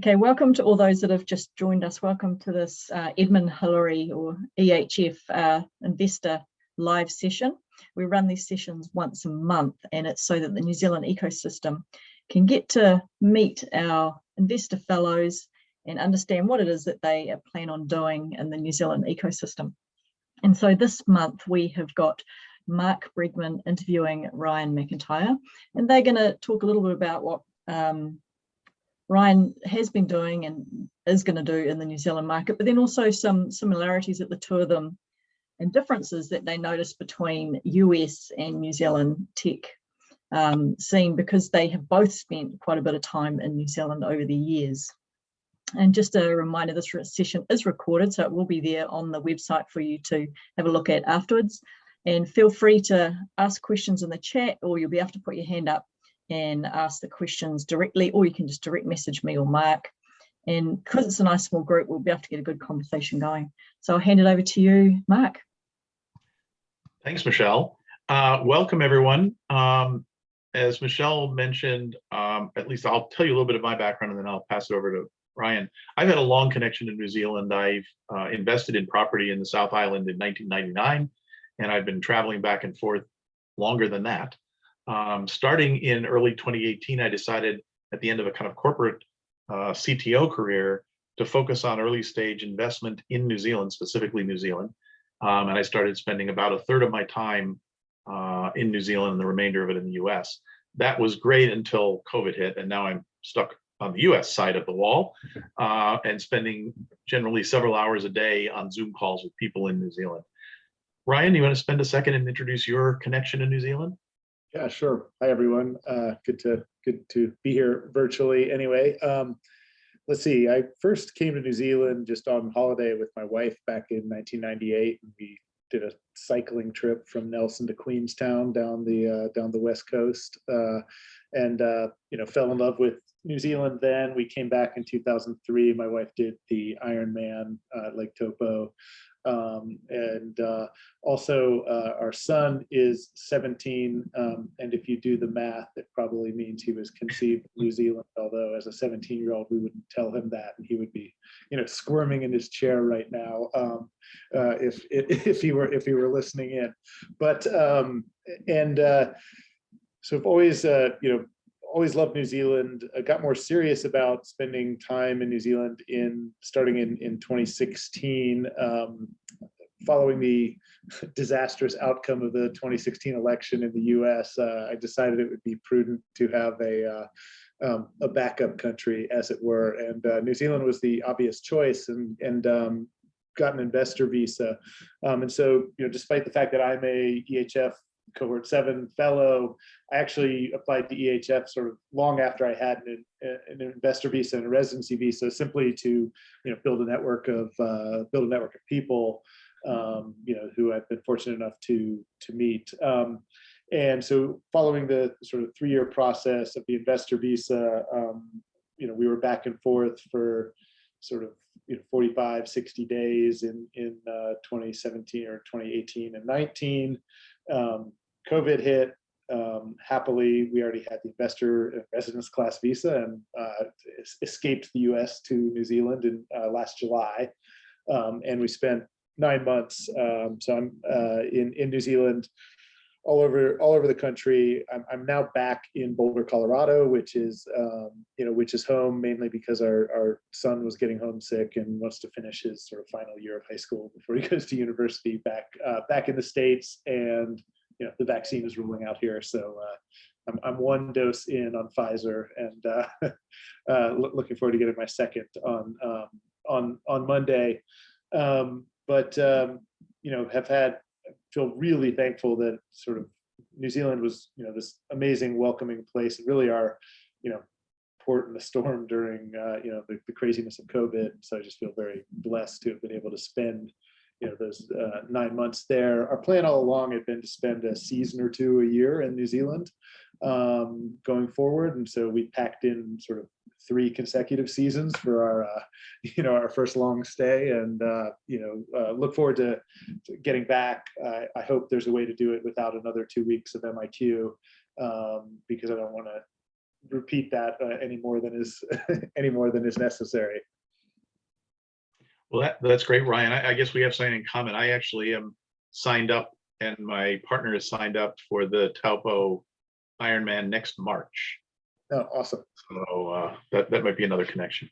Okay, welcome to all those that have just joined us. Welcome to this uh, Edmund Hillary or EHF uh, investor live session. We run these sessions once a month and it's so that the New Zealand ecosystem can get to meet our investor fellows and understand what it is that they plan on doing in the New Zealand ecosystem. And so this month we have got Mark Bregman interviewing Ryan McIntyre and they're going to talk a little bit about what um, Ryan has been doing and is going to do in the New Zealand market, but then also some similarities that the two of them and differences that they notice between US and New Zealand tech um, scene because they have both spent quite a bit of time in New Zealand over the years. And just a reminder, this session is recorded, so it will be there on the website for you to have a look at afterwards. And feel free to ask questions in the chat or you'll be able to put your hand up and ask the questions directly, or you can just direct message me or Mark. And because it's a nice small group, we'll be able to get a good conversation going. So I'll hand it over to you, Mark. Thanks, Michelle. Uh, welcome, everyone. Um, as Michelle mentioned, um, at least I'll tell you a little bit of my background and then I'll pass it over to Ryan. I've had a long connection to New Zealand. I've uh, invested in property in the South Island in 1999, and I've been traveling back and forth longer than that. Um, starting in early 2018, I decided at the end of a kind of corporate uh, CTO career to focus on early stage investment in New Zealand, specifically New Zealand. Um, and I started spending about a third of my time uh, in New Zealand and the remainder of it in the US. That was great until COVID hit, and now I'm stuck on the US side of the wall uh, and spending generally several hours a day on Zoom calls with people in New Zealand. Ryan, you want to spend a second and introduce your connection to New Zealand? Yeah, sure. Hi, everyone. Uh, good to good to be here virtually. Anyway, um, let's see. I first came to New Zealand just on holiday with my wife back in 1998, and we did a cycling trip from Nelson to Queenstown down the uh, down the west coast, uh, and uh, you know fell in love with New Zealand. Then we came back in 2003. My wife did the Ironman uh, Lake Taupo. um, and uh, also uh, our son is 17. Um, and if you do the math, it probably means he was conceived in New Zealand, although as a 17 year old, we wouldn't tell him that. And he would be, you know, squirming in his chair right now um, uh, if, if he were if he were listening in. But um, and uh, so I've always, uh, you know, always loved New Zealand. I got more serious about spending time in New Zealand in starting in, in 2016, um, following the disastrous outcome of the 2016 election in the US, uh, I decided it would be prudent to have a, uh, um, a backup country, as it were. And uh, New Zealand was the obvious choice and, and um, got an investor visa. Um, and so, you know, despite the fact that I'm a EHF cohort seven fellow. I actually applied to EHF sort of long after I had an, an investor visa and a residency visa, simply to you know build a network of uh, build a network of people, um, you know, who I've been fortunate enough to to meet. Um, and so, following the sort of three-year process of the investor visa, um, you know, we were back and forth for sort of you know 45 60 days in in uh, 2017 or 2018 and 19 um, COVID hit, um, happily, we already had the investor residence class visa and uh, escaped the US to New Zealand in uh, last July. Um, and we spent nine months. Um, so I'm uh, in, in New Zealand, all over all over the country. I'm, I'm now back in Boulder, Colorado, which is um, you know which is home mainly because our our son was getting homesick and wants to finish his sort of final year of high school before he goes to university back uh, back in the states and you know the vaccine is rolling out here. So uh, I'm, I'm one dose in on Pfizer and uh, uh, looking forward to getting my second on um, on on Monday. Um, but um, you know have had feel really thankful that sort of New Zealand was you know this amazing welcoming place and really our you know port in the storm during uh, you know the, the craziness of COVID. So I just feel very blessed to have been able to spend you know those uh, nine months there. Our plan all along had been to spend a season or two a year in New Zealand um, going forward, and so we packed in sort of three consecutive seasons for our uh, you know our first long stay, and uh, you know uh, look forward to, to getting back. I hope there's a way to do it without another two weeks of MIQ um, because I don't want to repeat that uh, any more than is any more than is necessary. Well, that, that's great, Ryan. I, I guess we have something in common. I actually am signed up and my partner is signed up for the Taupo Ironman next March. Oh, awesome. So uh, that, that might be another connection.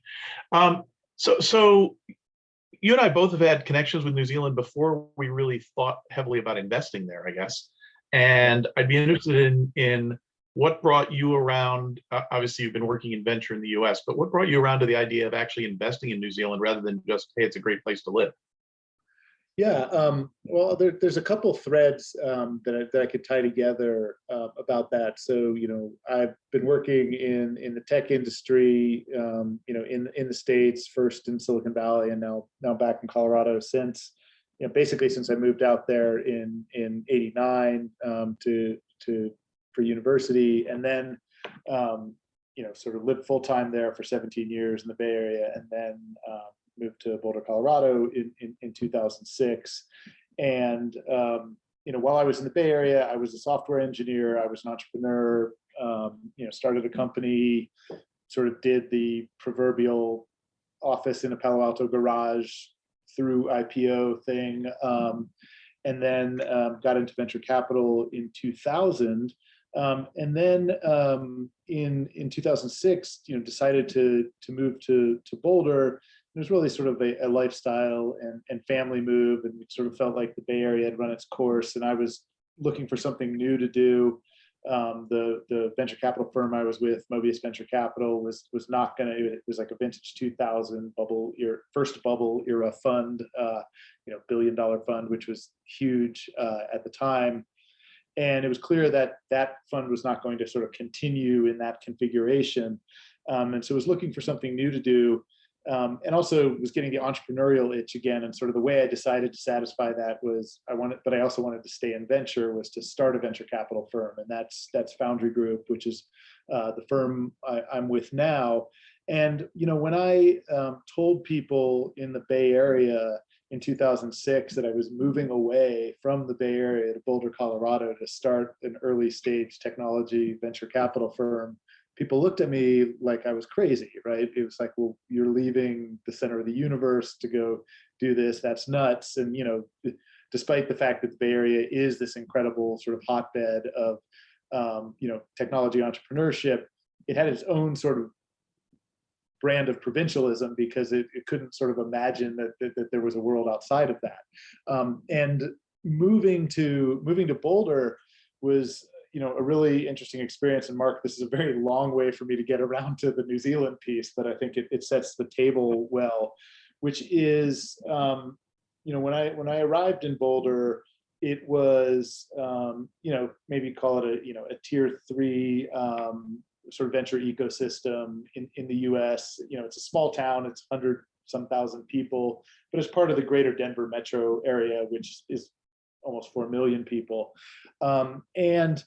Um, so, so you and I both have had connections with New Zealand before we really thought heavily about investing there, I guess. And I'd be interested in, in what brought you around, uh, obviously you've been working in venture in the US, but what brought you around to the idea of actually investing in New Zealand rather than just, hey, it's a great place to live? Yeah, um, well, there, there's a couple threads um, that, I, that I could tie together uh, about that. So, you know, I've been working in in the tech industry, um, you know, in in the states, first in Silicon Valley, and now now back in Colorado since, you know, basically since I moved out there in in '89 um, to to for university, and then, um, you know, sort of lived full time there for 17 years in the Bay Area, and then. Um, moved to Boulder, Colorado in, in, in 2006. And, um, you know, while I was in the Bay Area, I was a software engineer, I was an entrepreneur, um, you know, started a company, sort of did the proverbial office in a Palo Alto garage through IPO thing. Um, and then um, got into venture capital in 2000. Um, and then um, in in 2006, you know, decided to to move to to Boulder. It was really sort of a, a, lifestyle and, and family move and it sort of felt like the bay area had run its course and i was looking for something new to do. Um, the the venture capital firm i was with mobius venture capital was was not going to it was like a vintage 2000 bubble year first bubble era fund uh, you know billion dollar fund which was huge uh, at the time and it was clear that that fund was not going to sort of continue in that configuration um, and so was looking for something new to do um, and also was getting the entrepreneurial itch again. And sort of the way I decided to satisfy that was I wanted, but I also wanted to stay in venture was to start a venture capital firm. And that's, that's Foundry Group, which is uh, the firm I, am with now. And, you know, when I um, told people in the Bay Area in 2006 that I was moving away from the Bay Area to Boulder, Colorado to start an early stage technology venture capital firm, people looked at me like I was crazy, right? It was like, well, you're leaving the center of the universe to go do this. That's nuts. And, you know, despite the fact that the Bay Area is this incredible sort of hotbed of, um, you know, technology entrepreneurship, it had its own sort of brand of provincialism because it, it couldn't sort of imagine that, that, that, there was a world outside of that. Um, and moving to moving to Boulder was you know, a really interesting experience. And Mark, this is a very long way for me to get around to the New Zealand piece, but I think it, it sets the table well, which is, um, you know, when I when I arrived in Boulder, it was, um, you know, maybe call it a, you know, a tier three um, sort of venture ecosystem in, in the US. You know, it's a small town, it's 100 some thousand people, but it's part of the greater Denver metro area, which is almost 4 million people. Um, and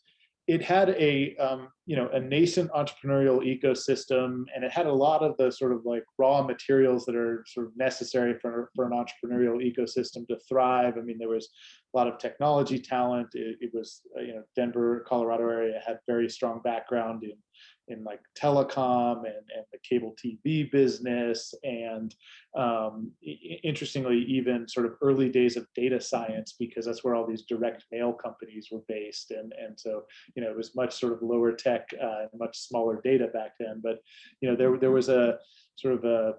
it had a um, you know a nascent entrepreneurial ecosystem and it had a lot of the sort of like raw materials that are sort of necessary for, for an entrepreneurial ecosystem to thrive. I mean there was a lot of technology talent. It, it was uh, you know denver colorado area had very strong background in in like telecom and, and the cable TV business. And um, interestingly, even sort of early days of data science, because that's where all these direct mail companies were based. And, and so, you know, it was much sort of lower tech, uh, much smaller data back then. But, you know, there, there was a sort of a,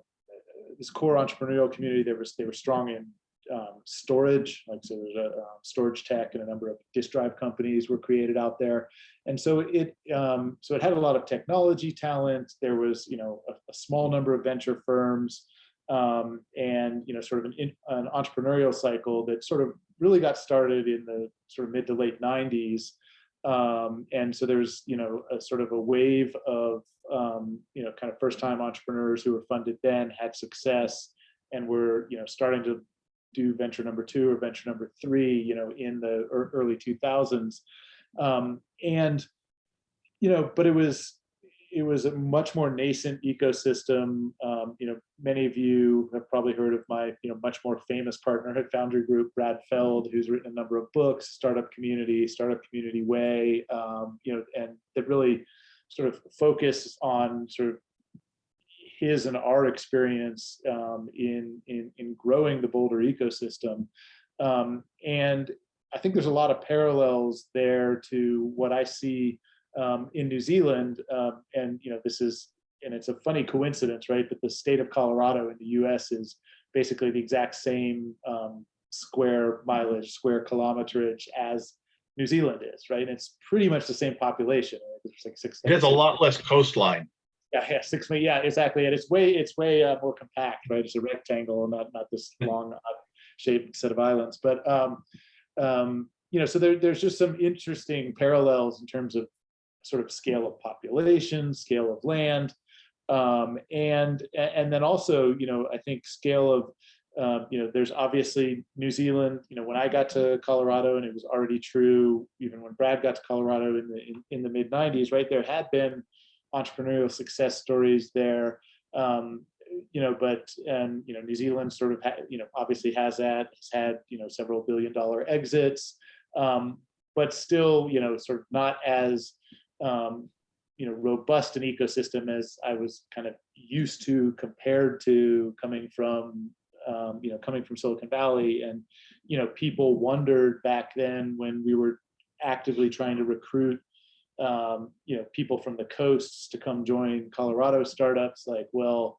this core entrepreneurial community, there was, they were strong in um, storage, like so there's a um, StorageTek and a number of disk drive companies were created out there. And so it um, so it had a lot of technology talent. There was, you know, a, a small number of venture firms um, and, you know, sort of an, an, entrepreneurial cycle that sort of really got started in the sort of mid to late 90s. Um, and so there's, you know, a sort of a wave of, um, you know, kind of first time entrepreneurs who were funded then had success and were, you know, starting to do venture number two or venture number three, you know, in the early 2000s. Um, and, you know, but it was, it was a much more nascent ecosystem. Um, you know, many of you have probably heard of my, you know, much more famous partner at Foundry Group, Brad Feld, who's written a number of books, Startup Community, Startup Community Way, um, you know, and that really sort of focus on sort of his and our experience um, in, in, in growing the Boulder ecosystem. Um, and I think there's a lot of parallels there to what I see um, in New Zealand. Um, and, you know, this is, and it's a funny coincidence, right? But the state of Colorado in the US is basically the exact same um, square mileage, square kilometerage as New Zealand is, right? And it's pretty much the same population. There's like six. It has a lot less coastline. Yeah, yeah, six million. Yeah, exactly. And it's way, it's way uh, more compact, right? It's a rectangle, not not this long uh, shaped set of islands. But um, um, you know, so there, there's just some interesting parallels in terms of sort of scale of population, scale of land, um, and and then also, you know, I think scale of um, you know, there's obviously New Zealand, you know, when I got to Colorado and it was already true, even when Brad got to Colorado in the, in, in the mid 90s, right, there had been entrepreneurial success stories there. Um, you know, but, and, you know, New Zealand sort of, you know, obviously has that, has had, you know, several billion dollar exits, um, but still, you know, sort of not as, um, you know, robust an ecosystem as I was kind of used to compared to coming from um, you know, coming from Silicon Valley and, you know, people wondered back then when we were actively trying to recruit, um, you know, people from the coasts to come join Colorado startups, like, well,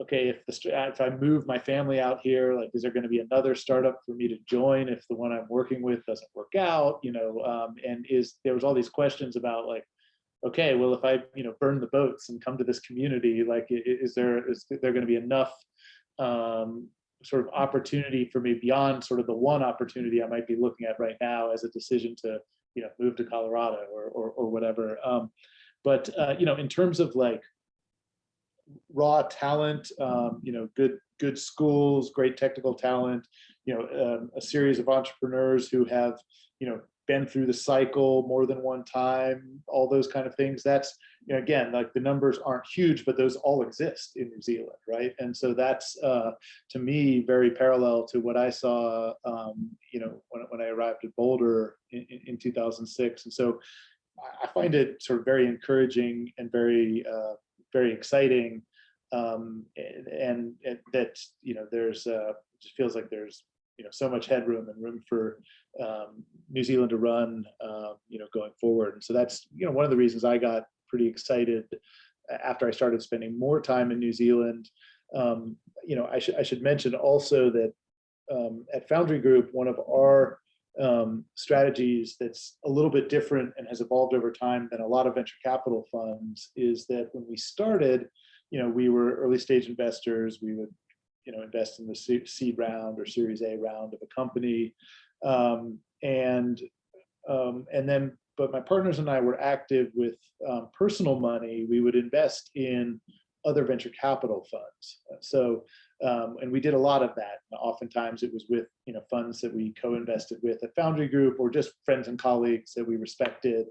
okay, if the if I move my family out here, like, is there going to be another startup for me to join if the one I'm working with doesn't work out, you know, um, and is there was all these questions about like, okay, well, if I, you know, burn the boats and come to this community, like, is there is there going to be enough um, sort of opportunity for me beyond sort of the one opportunity I might be looking at right now as a decision to, you know, move to Colorado or, or, or whatever. Um, but, uh, you know, in terms of like raw talent, um, you know, good, good schools, great technical talent, you know, um, a series of entrepreneurs who have, you know, been through the cycle more than one time, all those kind of things. That's, you know, again, like the numbers aren't huge, but those all exist in New Zealand, right? And so that's, uh, to me, very parallel to what I saw, um, you know, when, when I arrived at Boulder in, in 2006. And so I find it sort of very encouraging and very, uh, very exciting. Um, and, and that, you know, there's, uh, it just feels like there's you know so much headroom and room for um, New Zealand to run uh, you know going forward. And so that's you know one of the reasons I got pretty excited after I started spending more time in New Zealand. Um, you know I should I should mention also that um, at Foundry Group one of our um, strategies that's a little bit different and has evolved over time than a lot of venture capital funds is that when we started, you know, we were early stage investors. We would you know, invest in the seed round or Series A round of a company, um, and um, and then, but my partners and I were active with um, personal money. We would invest in other venture capital funds. So, um, and we did a lot of that. Oftentimes, it was with you know funds that we co-invested with at Foundry Group or just friends and colleagues that we respected,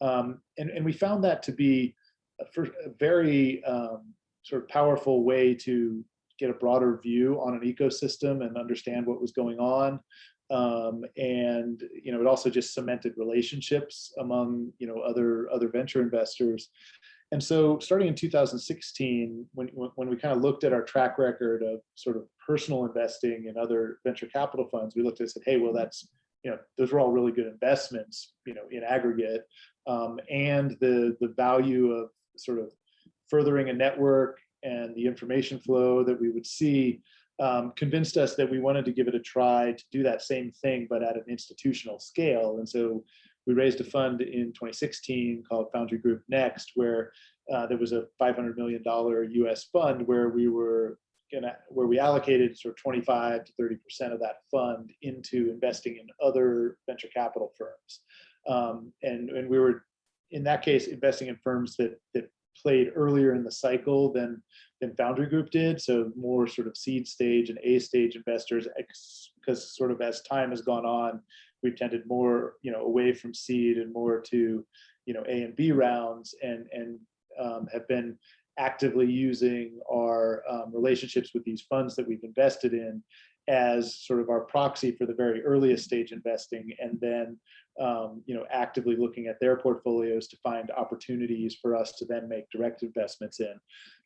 um, and and we found that to be a, a very um, sort of powerful way to get a broader view on an ecosystem and understand what was going on. Um, and you know, it also just cemented relationships among you know other other venture investors. And so, starting in 2016, when when we kind of looked at our track record of sort of personal investing in other venture capital funds, we looked at and said, hey, well, that's you know, those were all really good investments, you know, in aggregate, um, and the the value of sort of furthering a network and the information flow that we would see um, convinced us that we wanted to give it a try to do that same thing, but at an institutional scale. And so we raised a fund in 2016 called Foundry Group Next, where uh, there was a $500 million US fund where we were gonna, where we allocated sort of 25 to 30% of that fund into investing in other venture capital firms. Um, and, and we were, in that case, investing in firms that, that played earlier in the cycle than than Foundry Group did. So more sort of seed stage and A stage investors, because sort of as time has gone on, we've tended more you know away from seed and more to you know A and B rounds, and and um, have been actively using our um, relationships with these funds that we've invested in as sort of our proxy for the very earliest stage investing and then um, you know actively looking at their portfolios to find opportunities for us to then make direct investments in.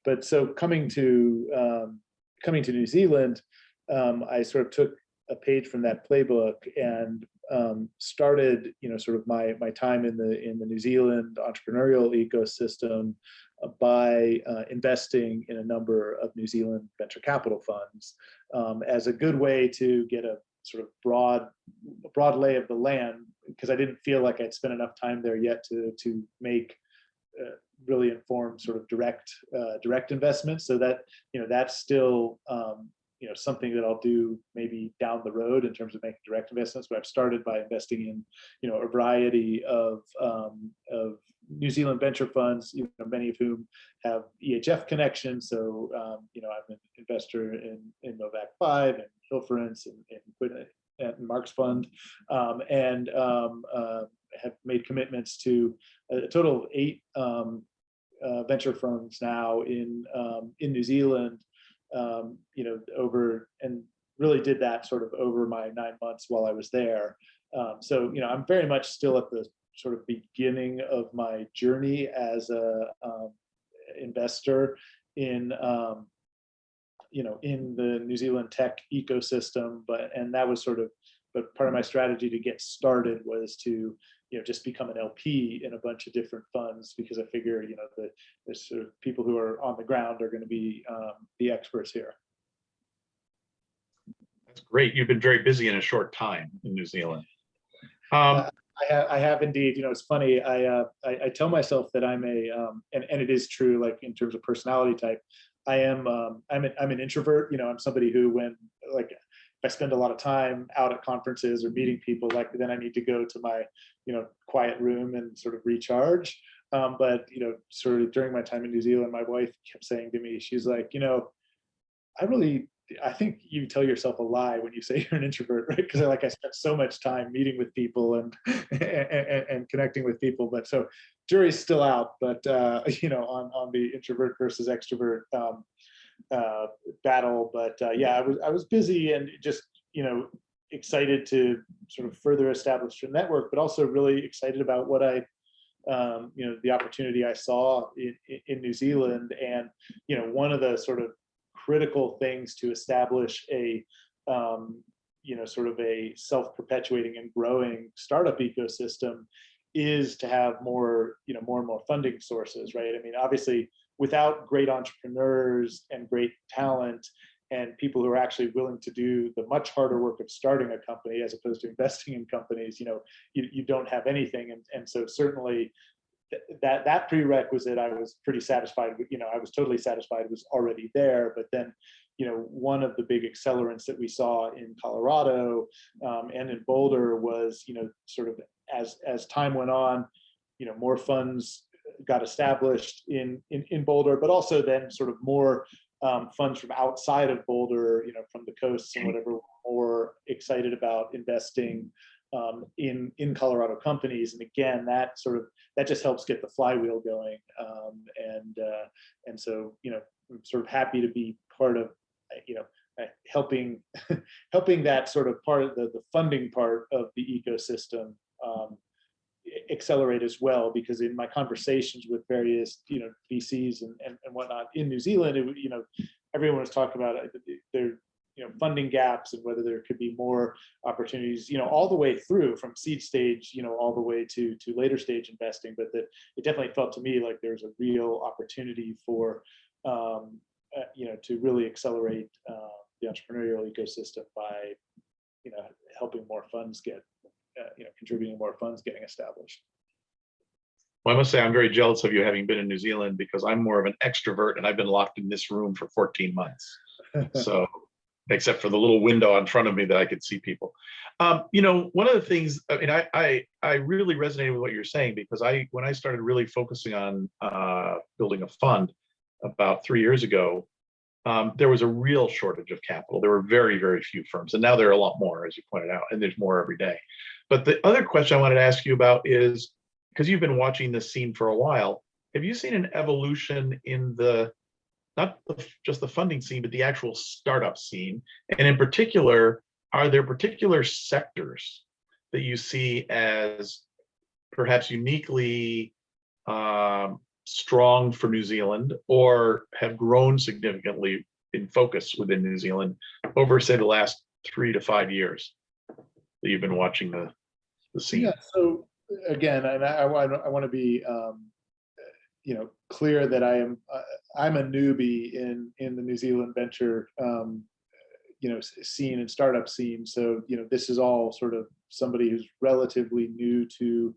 But so coming to um, coming to New Zealand um, I sort of took a page from that playbook and um, started you know sort of my my time in the in the New Zealand entrepreneurial ecosystem uh, by uh, investing in a number of New Zealand venture capital funds um, as a good way to get a sort of broad broad lay of the land because I didn't feel like I'd spent enough time there yet to to make uh, really informed sort of direct uh, direct investments. So that you know that's still um, you know something that I'll do maybe down the road in terms of making direct investments. But I've started by investing in you know a variety of um, of New Zealand venture funds, you know, many of whom have EHF connections. So, um, you know, I'm an investor in, in Movac 5 and Hillfarrance and, and Mark's Fund, um, and um, uh, have made commitments to a total of eight um, uh, venture firms now in um, in New Zealand. Um, you know, over and really did that sort of over my nine months while I was there. Um, so, you know, I'm very much still at the sort of beginning of my journey as a um, investor in um, you know in the New Zealand tech ecosystem but and that was sort of but part of my strategy to get started was to you know just become an LP in a bunch of different funds because I figure you know the the sort of people who are on the ground are going to be um, the experts here. That's great. You've been very busy in a short time in New Zealand. Um, I have, I have indeed. You know, it's funny. I, uh, I, I tell myself that I'm a, um, and and it is true. Like in terms of personality type, I am. Um, I'm an, I'm an introvert. You know, I'm somebody who, when like, if I spend a lot of time out at conferences or meeting people, like then I need to go to my, you know, quiet room and sort of recharge. Um, but you know, sort of during my time in New Zealand, my wife kept saying to me, she's like, you know, I really I think you tell yourself a lie when you say you're an introvert, right? Because like I spent so much time meeting with people and, and and connecting with people. But so jury's still out, but uh, you know, on on the introvert versus extrovert um, uh, battle. But uh, yeah, I was I was busy and just you know excited to sort of further establish a network, but also really excited about what I um, you know the opportunity I saw in, in New Zealand. And you know one of the sort of critical things to establish a um, you know sort of a self-perpetuating and growing startup ecosystem is to have more you know more and more funding sources right? I mean obviously without great entrepreneurs and great talent and people who are actually willing to do the much harder work of starting a company as opposed to investing in companies you know you, you don't have anything and, and so certainly that that prerequisite I was pretty satisfied with, you know, I was totally satisfied was already there. But then, you know, one of the big accelerants that we saw in Colorado um, and in Boulder was, you know, sort of as as time went on, you know, more funds got established in in, in Boulder, but also then sort of more um, funds from outside of Boulder, you know, from the coasts and whatever, more excited about investing um, in in Colorado companies. And again, that sort of that just helps get the flywheel going. Um, and uh, and so you know, I'm sort of happy to be part of you know helping helping that sort of part of the, the funding part of the ecosystem um, accelerate as well because in my conversations with various you know VCs and, and, and whatnot in New Zealand it, you know everyone was talking about it, there you know funding gaps and whether there could be more opportunities you know all the way through from seed stage you know all the way to to later stage investing but that it definitely felt to me like there's a real opportunity for um, uh, you know to really accelerate uh, the entrepreneurial ecosystem by you know helping more funds get uh, you know contributing more funds getting established well, I must say I'm very jealous of you having been in New Zealand because I'm more of an extrovert and I've been locked in this room for 14 months. So except for the little window in front of me that I could see people. Um, you know, one of the things, I mean, I, I, I really resonated with what you're saying because I, when I started really focusing on uh, building a fund about three years ago, um, there was a real shortage of capital. There were very, very few firms, and now there are a lot more, as you pointed out, and there's more every day. But the other question I wanted to ask you about is, because you've been watching this scene for a while, have you seen an evolution in the not the- just the funding scene, but the actual startup scene? And in particular, are there particular sectors that you see as perhaps uniquely um, strong for New Zealand or have grown significantly in focus within New Zealand over, say, the last three to five years that you've been watching the, the scene? Yeah, so again, and I, I want, I want to be, um, you know, clear that I am, uh, I'm a newbie in, in the New Zealand venture, um, you know, scene and startup scene. So, you know, this is all sort of somebody who's relatively new to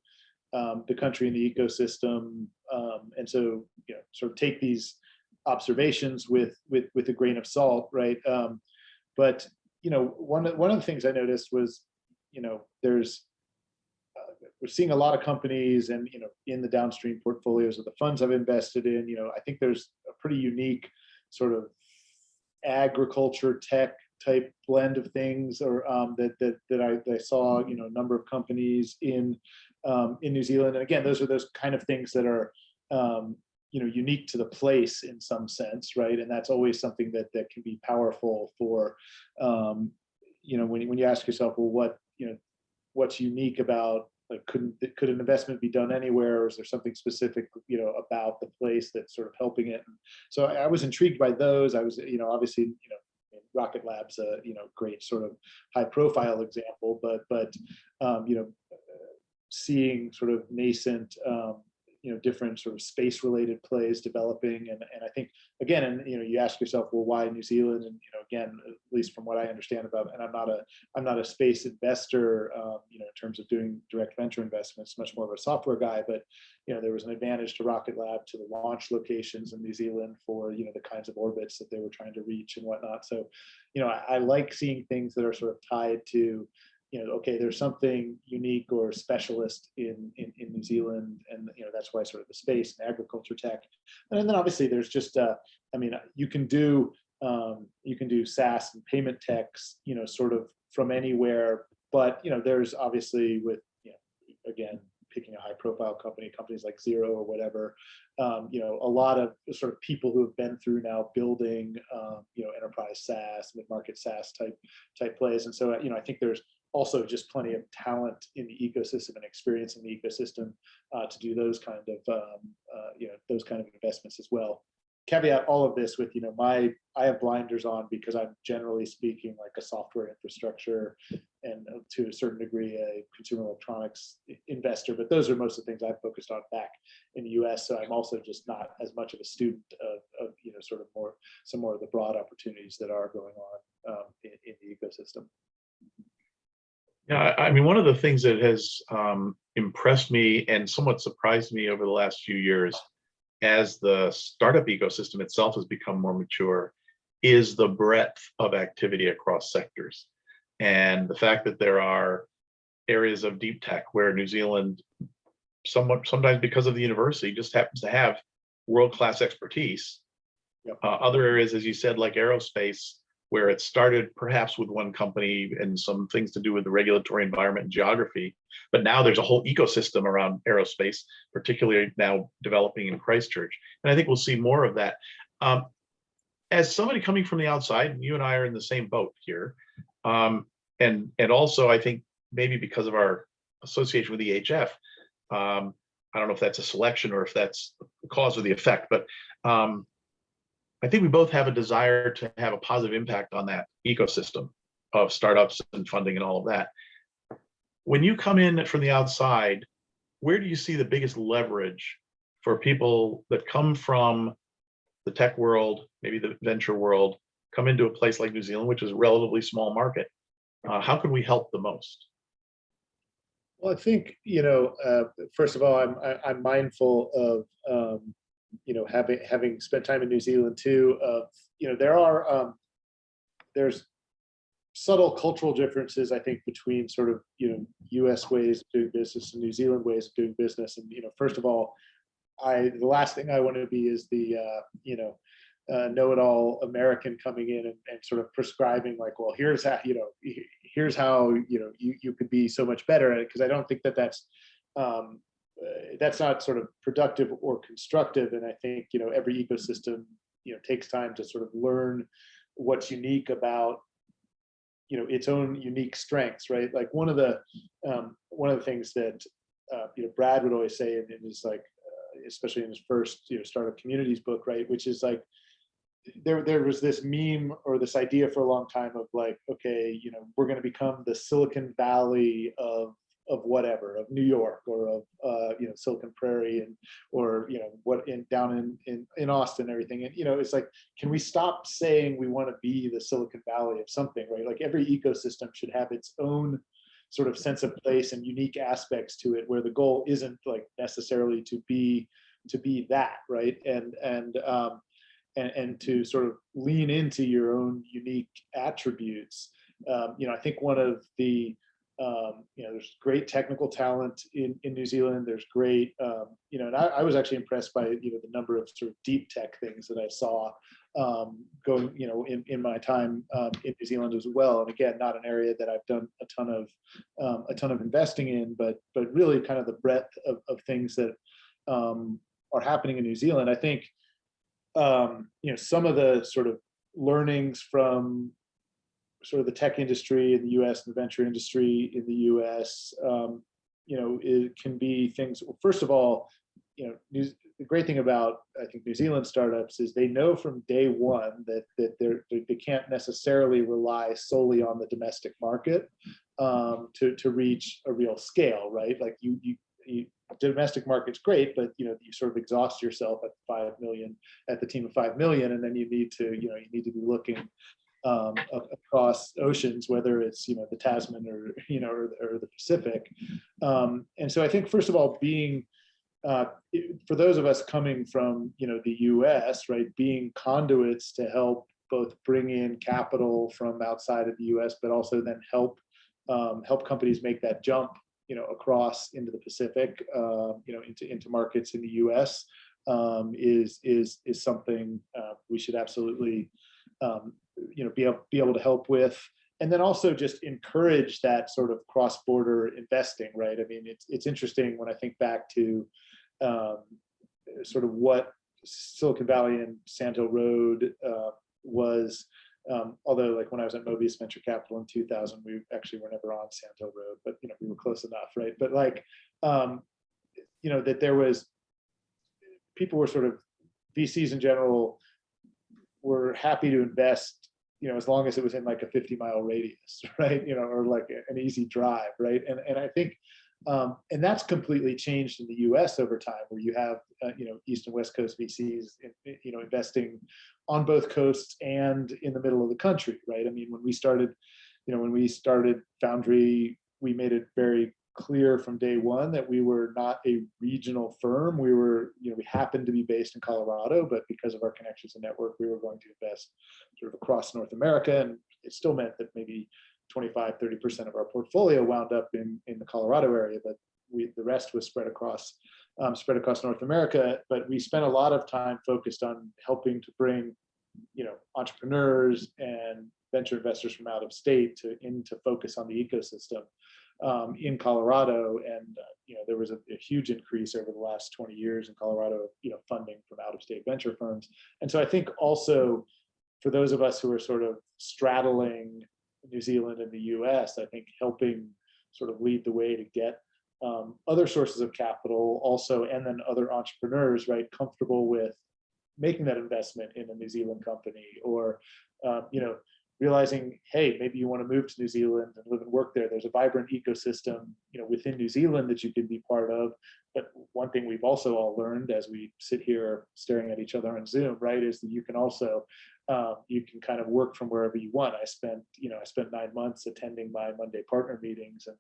um, the country and the ecosystem. Um, and so, you know, sort of take these observations with, with, with a grain of salt, right? Um, but, you know, one, one of the things I noticed was, you know, there's, uh, we're seeing a lot of companies and, you know, in the downstream portfolios of the funds I've invested in, you know, I think there's a pretty unique sort of agriculture tech type blend of things or um, that, that, that I, saw, you know, a number of companies in, um, in New Zealand. And again, those are those kind of things that are, um, you know, unique to the place in some sense, right? And that's always something that, that can be powerful for, um, you know, when, when you ask yourself, well, what, you know, what's unique about like couldn't could an investment be done anywhere? Or is there something specific you know about the place that's sort of helping it? So i I was intrigued by those. I was you know obviously you know rocket labs a you know great sort of high profile example but but um, you know seeing sort of nascent um, you know different sort of space related plays developing. And and i think again and you know you ask yourself well why new zealand? And you know again at least from what i understand about and i'm not a i'm not a space investor um, you know in terms of doing direct venture investments much more of a software guy. But you know there was an advantage to rocket lab to the launch locations in new zealand for you know the kinds of orbits that they were trying to reach and whatnot. So you know i, I like seeing things that are sort of tied to you know, okay, there's something unique or specialist in, in, in New Zealand. And, you know, that's why sort of the space and agriculture tech. And then obviously there's just, uh, I mean, you can do, um, you can do SaaS and payment techs, you know, sort of from anywhere. But, you know, there's obviously with, you know, again, picking a high profile company, companies like Xero or whatever, um, you know, a lot of sort of people who have been through now building, um, you know, enterprise SaaS, mid-market SaaS type type plays. And so, you know, I think there's also just plenty of talent in the ecosystem and experience in the ecosystem uh, to do those kind of um, uh, you know those kind of investments as well. Caveat all of this with you know my I have blinders on because I'm generally speaking like a software infrastructure and uh, to a certain degree a consumer electronics investor, but those are most of the things I've focused on back in the U.S. So I'm also just not as much of a student of, of you know sort of more some more of the broad opportunities that are going on um, in, in the ecosystem. Yeah, I mean, one of the things that has um, impressed me and somewhat surprised me over the last few years as the startup ecosystem itself has become more mature is the breadth of activity across sectors. And the fact that there are areas of deep tech where New Zealand somewhat, sometimes because of the university, just happens to have world-class expertise. Yep. Uh, Other areas, as you said, like aerospace, where it started perhaps with one company and some things to do with the regulatory environment and geography. But now there's a whole ecosystem around aerospace, particularly now developing in Christchurch. And I think we'll see more of that. Um, as somebody coming from the outside, you and I are in the same boat here. Um, and, and also I think maybe because of our association with EHF, um, I don't know if that's a selection or if that's the cause or the effect, but um, I think we both have a desire to have a positive impact on that ecosystem of startups and funding and all of that. When you come in from the outside, where do you see the biggest leverage for people that come from the tech world, maybe the venture world, come into a place like New Zealand, which is a relatively small market? Uh, how can we help the most? Well, I think, you know, uh, first of all, I'm, I- I'm mindful of, um, you know, having, having spent time in New Zealand too, of, you know, there are, um, there's subtle cultural differences, I think, between sort of, you know, US ways of doing business and New Zealand ways of doing business. And, you know, first of all, I, the last thing I want to be is the, uh, you know, uh, know-it-all American coming in and, and sort of prescribing like, well, here's how, you know, here's how, you know, you, you could be so much better at it. Cause I don't think that that's, um, that's not sort of productive or constructive. And I think, you know, every ecosystem, you know, takes time to sort of learn what's unique about you know its own unique strengths right like one of the um, one of the things that uh, you know brad would always say and in his like uh, especially in his first you know startup communities book right which is like there there was this meme or this idea for a long time of like okay you know we're going to become the silicon valley of of whatever of new york or of uh, you know silicon prairie and or you know what in down in in, in austin everything. And you know it's like can we stop saying we want to be the silicon valley of something right? Like every ecosystem should have its own sort of sense of place and unique aspects to it where the goal isn't like necessarily to be to be that right? And and um and, and to sort of lean into your own unique attributes. Um, you know i think one of the um, you know, there's great technical talent in, in New Zealand. There's great, um, you know, and I, I, was actually impressed by, you know, the number of sort of deep tech things that I saw um, going, you know, in, in my time um, in New Zealand as well. And again, not an area that I've done a ton of, um, a ton of investing in, but, but really kind of the breadth of, of things that um, are happening in New Zealand. I think, you know, some of the sort of learnings from sort of the tech industry in the US and the venture industry in the US, um, you know, it can be things, well, first of all, you know, New, the great thing about, I think, New Zealand startups is they know from day one that, that they're, they can't necessarily rely solely on the domestic market um, to, to reach a real scale, right? Like you, you, you domestic market's great, but you know you sort of exhaust yourself at five million, at the team of five million, and then you need to you know you need to be looking um, across oceans, whether it's you know the Tasman or you know or, or the Pacific. Um, and so I think first of all, being uh, for those of us coming from you know the U.S. right, being conduits to help both bring in capital from outside of the U.S. but also then help um, help companies make that jump you know across into the Pacific, uh, you know into into markets in the U.S. Um, is is is something uh, we should absolutely um, you know, be able, be able to help with. And then also just encourage that sort of cross-border investing, right? I mean, it's, it's interesting when I think back to um, sort of what Silicon Valley and Sand Hill Road uh, was, um, although like when I was at Mobius Venture Capital in 2000, we actually were never on Sand Hill Road, but you know, we were close enough, right? But like, um, you know, that there was, people were sort of, VCs in general were happy to invest you know, as long as it was in like a 50 mile radius, right? You know, or like an easy drive, right? And and I think, um, and that's completely changed in the U.S. over time, where you have, uh, you know, East and West Coast VCs, in, you know, investing on both coasts and in the middle of the country, right? I mean, when we started, you know, when we started Foundry, we made it very clear from day one that we were not a regional firm. We were, you know, we happened to be based in Colorado, but because of our connections and network, we were going to invest sort of across North America. And it still meant that maybe 25, 30% of our portfolio wound up in, in the Colorado area, but we, the rest was spread across, um, spread across North America. But we spent a lot of time focused on helping to bring, you know, entrepreneurs and venture investors from out of state to in to focus on the ecosystem um, in Colorado, and uh, you know there was a, a, huge increase over the last 20 years in Colorado, you know, funding from out-of-state venture firms. And so I think also for those of us who are sort of straddling New Zealand and the U.S., I think helping sort of lead the way to get um, other sources of capital also, and then other entrepreneurs, right, comfortable with making that investment in a New Zealand company or, um, you know, realizing, hey, maybe you want to move to New Zealand and live and work there. There's a vibrant ecosystem, you know, within New Zealand that you can be part of. But one thing we've also all learned as we sit here staring at each other on Zoom, right, is that you can also um, you can kind of work from wherever you want. I spent, you know, I spent nine months attending my Monday partner meetings and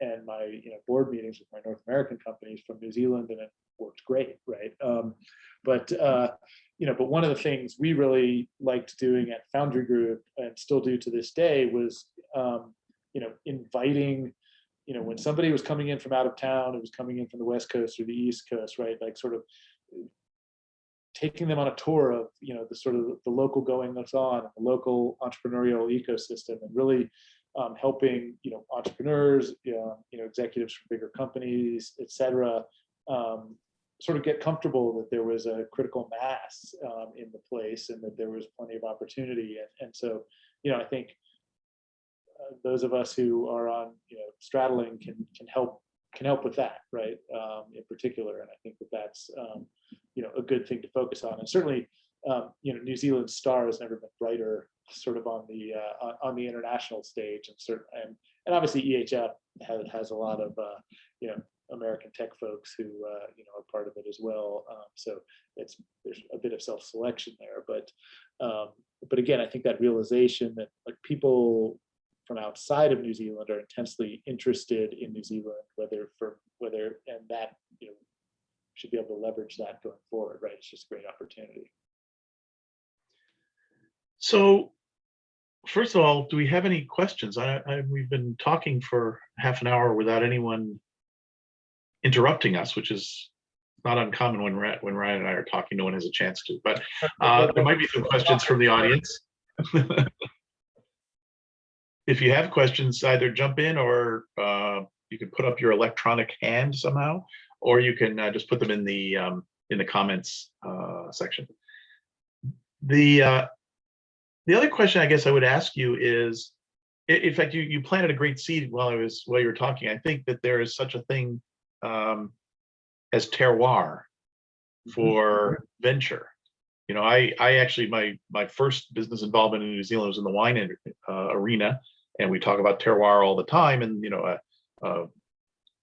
and my you know board meetings with my North American companies from New Zealand, and it worked great, right? Um, but uh, you know, but one of the things we really liked doing at Foundry Group and still do to this day was, um, you know, inviting, you know, when somebody was coming in from out of town, it was coming in from the West Coast or the East Coast, right? Like sort of taking them on a tour of, you know, the sort of the local going that's on, the local entrepreneurial ecosystem and really um, helping, you know, entrepreneurs, you know, you know, executives from bigger companies, et cetera, um, sort of get comfortable that there was a critical mass um, in the place and that there was plenty of opportunity. And, and so, you know, I think uh, those of us who are on, you know, straddling can can help can help with that, right? Um, in particular, and I think that that's um, you know a good thing to focus on. And certainly, um, you know, New Zealand's star has never been brighter, sort of on the uh, on, on the international stage, and certain and and obviously EHF has has a lot of uh, you know American tech folks who uh, you know are part of it as well. Um, so it's there's a bit of self-selection there, but um, but again, I think that realization that like people from outside of New Zealand are intensely interested in New Zealand, whether for whether and that you know should be able to leverage that going forward, right? It's just a great opportunity. So first of all, do we have any questions? I, I, we've been talking for half an hour without anyone interrupting us, which is not uncommon when Ra- when Ryan and I are talking, no one has a chance to, but uh, there might be some questions from the audience. If you have questions, either jump in or uh, you can put up your electronic hand somehow, or you can uh, just put them in the um, in the comments uh, section. The uh, the other question I guess I would ask you is, in fact, you you planted a great seed while I was while you were talking. I think that there is such a thing um, as terroir for venture. You know, I I actually my my first business involvement in New Zealand was in the wine uh, arena, and we talk about terroir all the time. And you know, uh, uh,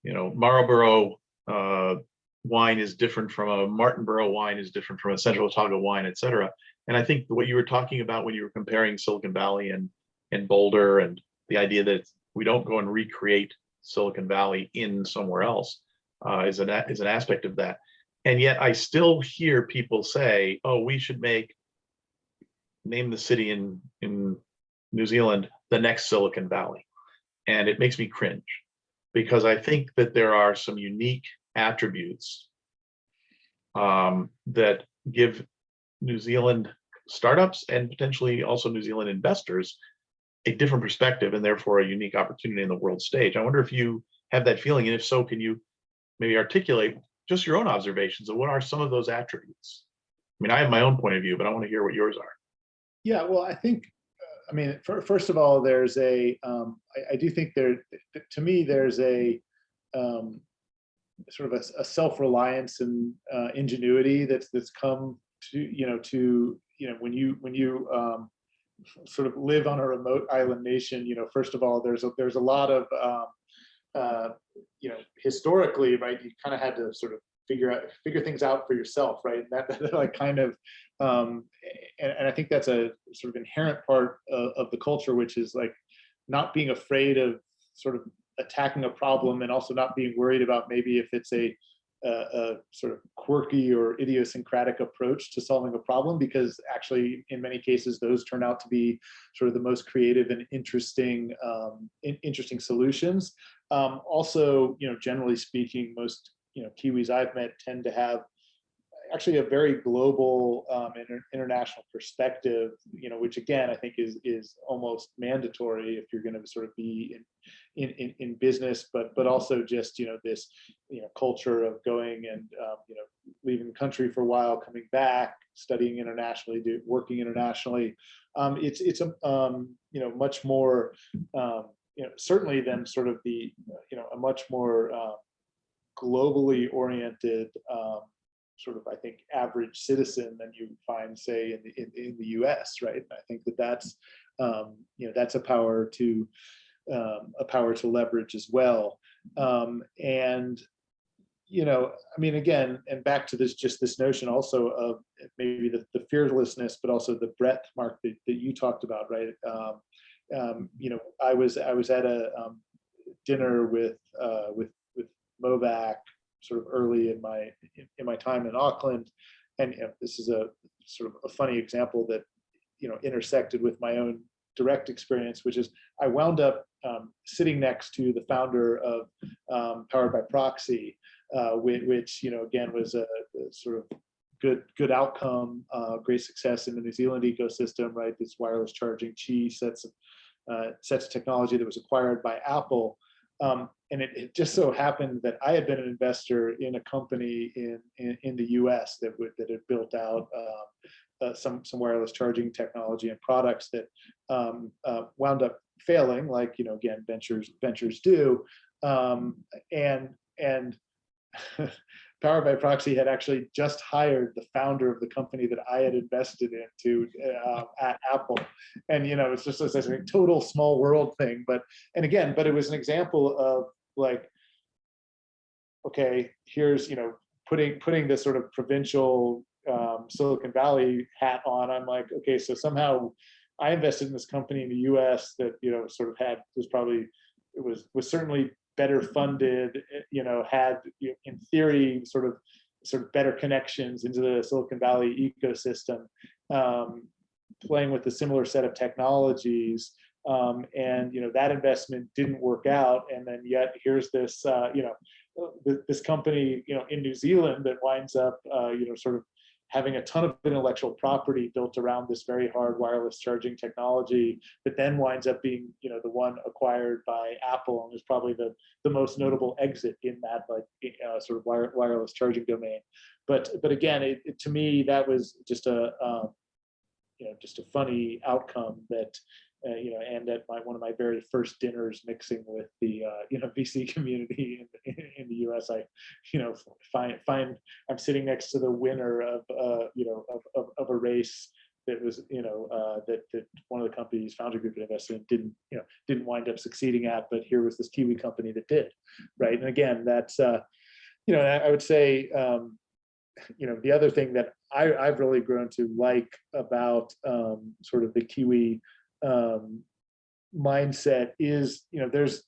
you know, Marlborough uh, wine is different from a Martinborough wine is different from a Central Otago wine, et cetera. And I think what you were talking about when you were comparing Silicon Valley and and Boulder, and the idea that we don't go and recreate Silicon Valley in somewhere else uh, is an is an aspect of that. And yet I still hear people say, oh, we should make, name the city in, in New Zealand, the next Silicon Valley. And it makes me cringe because I think that there are some unique attributes um, that give New Zealand startups and potentially also New Zealand investors a different perspective and therefore a unique opportunity in the world stage. I wonder if you have that feeling, and if so, can you maybe articulate just your own observations of what are some of those attributes? I mean, I have my own point of view, but I want to hear what yours are. Yeah, well, I think, uh, I mean, fir- first of all, there's a, um, I, I do think there, to me, there's a um, sort of a, a self-reliance and uh, ingenuity that's that's come to you know to you know when you when you um, sort of live on a remote island nation. You know, first of all, there's a, there's a lot of um, uh, you know historically, right? You kind of had to sort of figure out figure things out for yourself, right? And that, that like kind of um, and, and I think that's a sort of inherent part of, of the culture, which is like not being afraid of sort of attacking a problem and also not being worried about maybe if it's a, a, a sort of quirky or idiosyncratic approach to solving a problem, because actually in many cases those turn out to be sort of the most creative and interesting um, in, interesting solutions. Um, also, you know, generally speaking, most you know Kiwis I've met tend to have actually a very global um, inter international perspective, you know, which again I think is is almost mandatory if you're going to sort of be in, in in in business, but but also just you know this you know culture of going and um, you know leaving the country for a while, coming back, studying internationally, do, working internationally. Um, it's it's a um, you know much more um, you know certainly than sort of the you know a much more uh, globally oriented um, sort of, I think, average citizen than you find, say, in the in, in the U.S. Right? I think that that's um, you know that's a power to um, a power to leverage as well. Um, and you know, I mean, again, and back to this, just this notion also of maybe the, the fearlessness, but also the breadth, Mark, that, that you talked about, right? Um, you know, I was I was at a um, dinner with uh, with with Movac sort of early in my in, in my time in Auckland, and you know, this is a sort of a funny example that you know intersected with my own direct experience, which is I wound up um, sitting next to the founder of um, Powered by Proxy, uh, which, which you know again was a, a sort of good good outcome, uh, great success in the New Zealand ecosystem, right? This wireless charging Qi sets of uh, sets of technology that was acquired by Apple. Um, and it, it just so happened that I had been an investor in a company in, in, in the US that would, that had built out um, uh, some, some wireless charging technology and products that um, uh, wound up failing, like, you know, again, ventures, ventures do. Um, and, and PowerbyProxi had actually just hired the founder of the company that I had invested into uh, at Apple. And, you know, it's just a total small world thing. But, and again, but it was an example of like, okay, here's, you know, putting, putting this sort of provincial um, Silicon Valley hat on. I'm like, okay, so somehow I invested in this company in the US that, you know, sort of had, was probably, it was, was certainly better funded, eh, you know, had in theory sort of sort of better connections into the Silicon Valley ecosystem, um, playing with a similar set of technologies. Um, and you know that investment didn't work out, and then yet here's this uh, you know th this company you know in New Zealand that winds up uh, you know sort of having a ton of intellectual property built around this very hard wireless charging technology that then winds up being you know the one acquired by apple and is probably the the most notable exit in that like uh, sort of wire, wireless charging domain. But but again it, it, to me that was just a um, you know just a funny outcome that uh, you know, and at my one of my very first dinners mixing with the uh, you know VC community in, in, the U.S. I you know find find I'm sitting next to the winner of uh, you know of, of, of a race that was you know uh, that that one of the companies Foundry Group invested in didn't you know didn't wind up succeeding at, but here was this Kiwi company that did, right? And again, that's uh, you know I, I would say. Um, you know the other thing that I, I've really grown to like about um, sort of the Kiwi um, mindset is, you know, there's,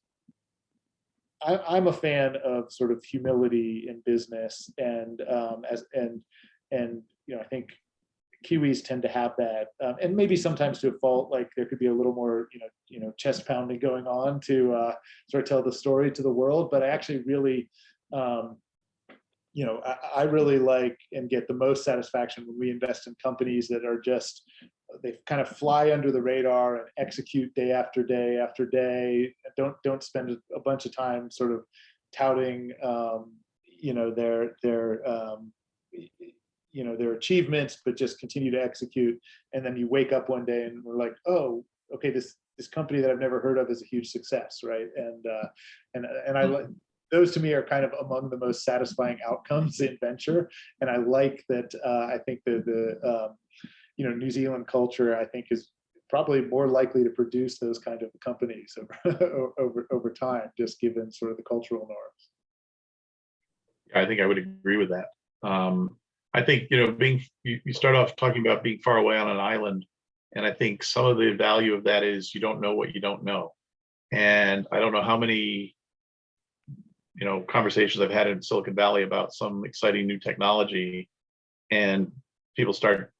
I, I'm a fan of sort of humility in business and um, as and and you know I think Kiwis tend to have that, um, and maybe sometimes to a fault. Like there could be a little more, you know, you know, chest pounding going on to uh, sort of tell the story to the world. But I actually really, um, you know, I, I, really like and get the most satisfaction when we invest in companies that are just they kind of fly under the radar and execute day after day after day. Don't don't spend a bunch of time sort of touting, um, you know, their their um, you know their achievements, but just continue to execute. And then you wake up one day and we're like, oh, okay, this this company that I've never heard of is a huge success, right? And uh, and and I like those to me are kind of among the most satisfying outcomes in venture. And I like that. Uh, I think the the um, you know, New Zealand culture, I think is probably more likely to produce those kind of companies over, over, over time, just given sort of the cultural norms. I think I would agree with that. Um, I think, you know, being, you, you start off talking about being far away on an island. And I think some of the value of that is you don't know what you don't know. And I don't know how many, you know, conversations I've had in Silicon Valley about some exciting new technology and people start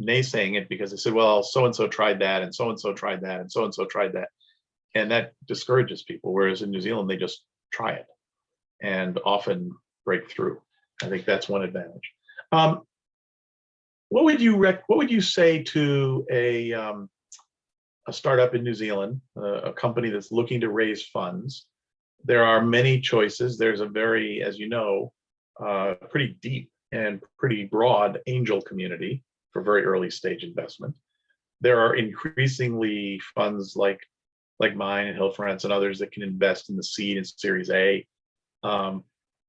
naysaying it because they said, well, so-and-so tried that and so-and-so tried that and so-and-so tried that. And that discourages people. Whereas in New Zealand, they just try it and often break through. I think that's one advantage. Um, what would you rec what would you say to a um, a startup in New Zealand, uh, a company that's looking to raise funds? There are many choices. There's a very, as you know, uh, pretty deep and pretty broad angel community for very early stage investment. There are increasingly funds like like mine and Hillfarrance and others that can invest in the seed and series A. Um,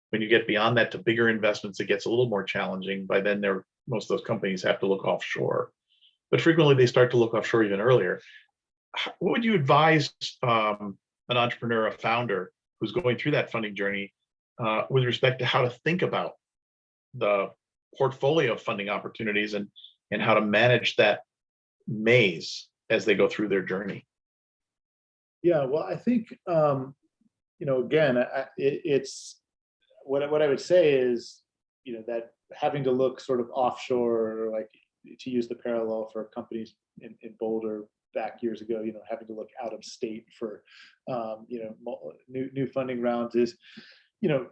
when you get beyond that to bigger investments, it gets a little more challenging. By then, there most of those companies have to look offshore, but frequently they start to look offshore even earlier. What would you advise um, an entrepreneur, a founder who's going through that funding journey uh, with respect to how to think about the portfolio of funding opportunities and and how to manage that maze as they go through their journey. Yeah, well, I think, um, you know, again, I, it, it's what, what I would say is, you know, that having to look sort of offshore, like to use the parallel for companies in, in Boulder back years ago, you know, having to look out of state for, um, you know, new, new funding rounds is, you know,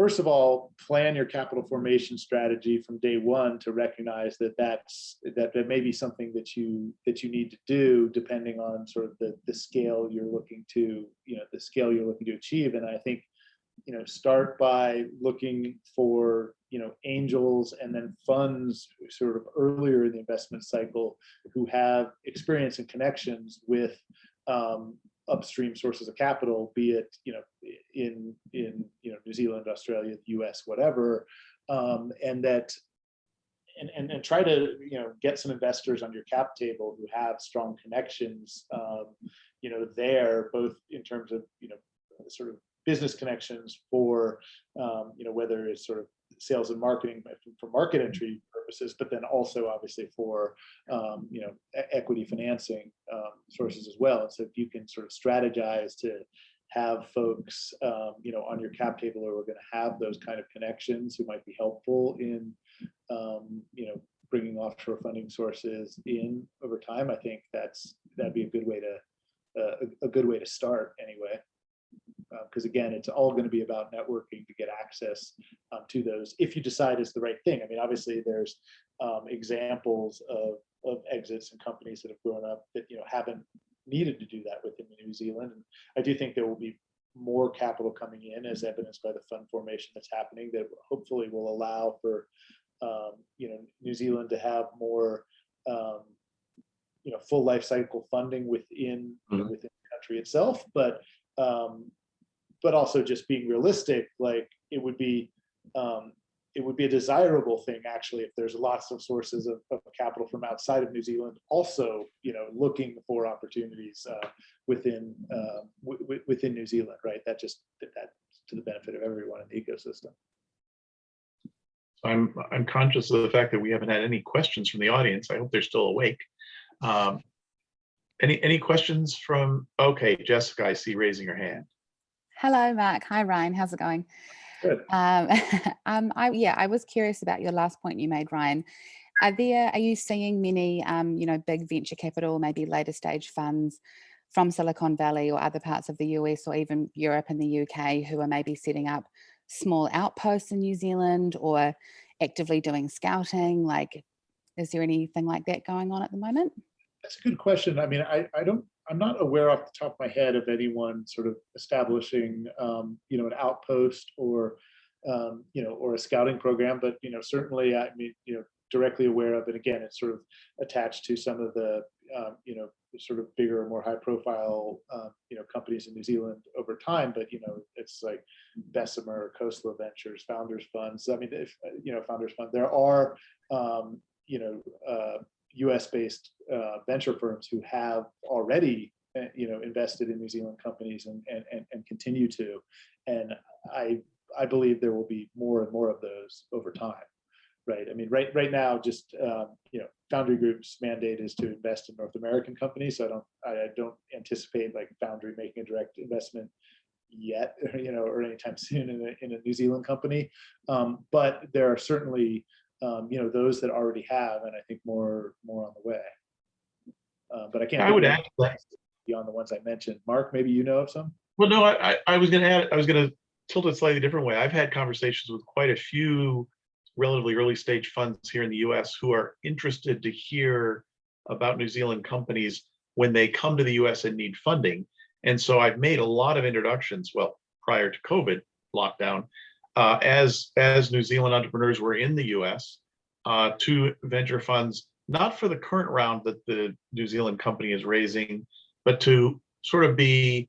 first of all, plan your capital formation strategy from day one to recognize that that's, that that may be something that you, that you need to do depending on sort of the, the scale you're looking to, you know, the scale you're looking to achieve. And I think, you know, start by looking for, you know, angels and then funds sort of earlier in the investment cycle who have experience and connections with um, upstream sources of capital, be it, you know, in, in, you know, New Zealand, Australia, the US, whatever. Um, and that, and, and, and try to, you know, get some investors on your cap table who have strong connections, um, you know, there, both in terms of, you know, sort of business connections for, um, you know, whether it's sort of sales and marketing for market entry purposes, but then also obviously for, um, you know, equity financing um, sources as well. So if you can sort of strategize to have folks, um, you know, on your cap table who are going to have those kind of connections who might be helpful in, um, you know, bringing offshore funding sources in over time, I think that's, that'd be a good way to, uh, a good way to start anyway. Because again, it's all going to be about networking to get access um, to those if you decide it's the right thing. I mean, obviously, there's um, examples of, of exits and companies that have grown up that you know haven't needed to do that within New Zealand. And I do think there will be more capital coming in as evidenced by the fund formation that's happening that hopefully will allow for um, you know New Zealand to have more um, you know full life cycle funding within you know, Mhm. within the country itself, but um, but also just being realistic, like it would be um, it would be a desirable thing actually if there's lots of sources of, of capital from outside of New Zealand also you know looking for opportunities uh, within uh, within New Zealand, right? That just that to the benefit of everyone in the ecosystem. So I'm, I'm conscious of the fact that we haven't had any questions from the audience. I hope they're still awake. Um, Any, any questions from, okay, Jessica, I see raising her hand. Hello, Mark. Hi, Ryan. How's it going? Good. Um, um, I, yeah, I was curious about your last point you made, Ryan. Are there, are you seeing many, um, you know, big venture capital, maybe later stage funds from Silicon Valley or other parts of the US or even Europe and the UK who are maybe setting up small outposts in New Zealand or actively doing scouting? Like, is there anything like that going on at the moment? That's a good question. I mean, I, I don't, I'm not aware off the top of my head of anyone sort of establishing, um, you know, an outpost or, um, you know, or a scouting program, but, you know, certainly, I mean, you know, directly aware of it. Again, it's sort of attached to some of the, um, you know, sort of bigger, more high profile, um, you know, companies in New Zealand over time, but, you know, it's like Bessemer, Khosla Ventures, Founders Funds. I mean, if, you know, Founders Fund, there are, um, you know, uh, US based uh, venture firms who have already uh, you know invested in New Zealand companies and, and and continue to. And I I believe there will be more and more of those over time right? I mean right right now just um, you know Foundry Group's mandate is to invest in North American companies so I don't I, I don't anticipate like Foundry making a direct investment yet you know or anytime soon in a, in a New Zealand company. Um, but there are certainly um, you know, those that already have, and I think more, more on the way. Uh, but I can't. I would add to that. Beyond the ones I mentioned. Mark, maybe you know of some? Well, no, I, I, I was gonna add, I was gonna tilt it slightly different way. I've had conversations with quite a few relatively early stage funds here in the US who are interested to hear about New Zealand companies when they come to the US and need funding. And so I've made a lot of introductions, well, prior to COVID lockdown, uh, as, as New Zealand entrepreneurs were in the US uh, to venture funds, not for the current round that the New Zealand company is raising, but to sort of be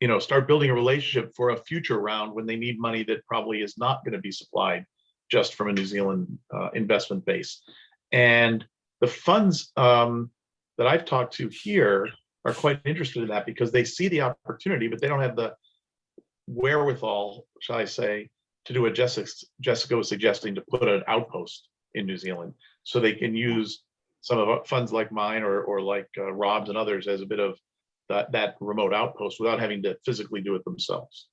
you know, start building a relationship for a future round when they need money that probably is not going to be supplied just from a New Zealand uh, investment base. And the funds um, that I've talked to here are quite interested in that because they see the opportunity, but they don't have the wherewithal, shall I say, to do what Jessica, Jessica was suggesting to put an outpost in New Zealand. So they can use some of funds like mine or, or like uh, Rob's and others as a bit of that, that remote outpost without having to physically do it themselves.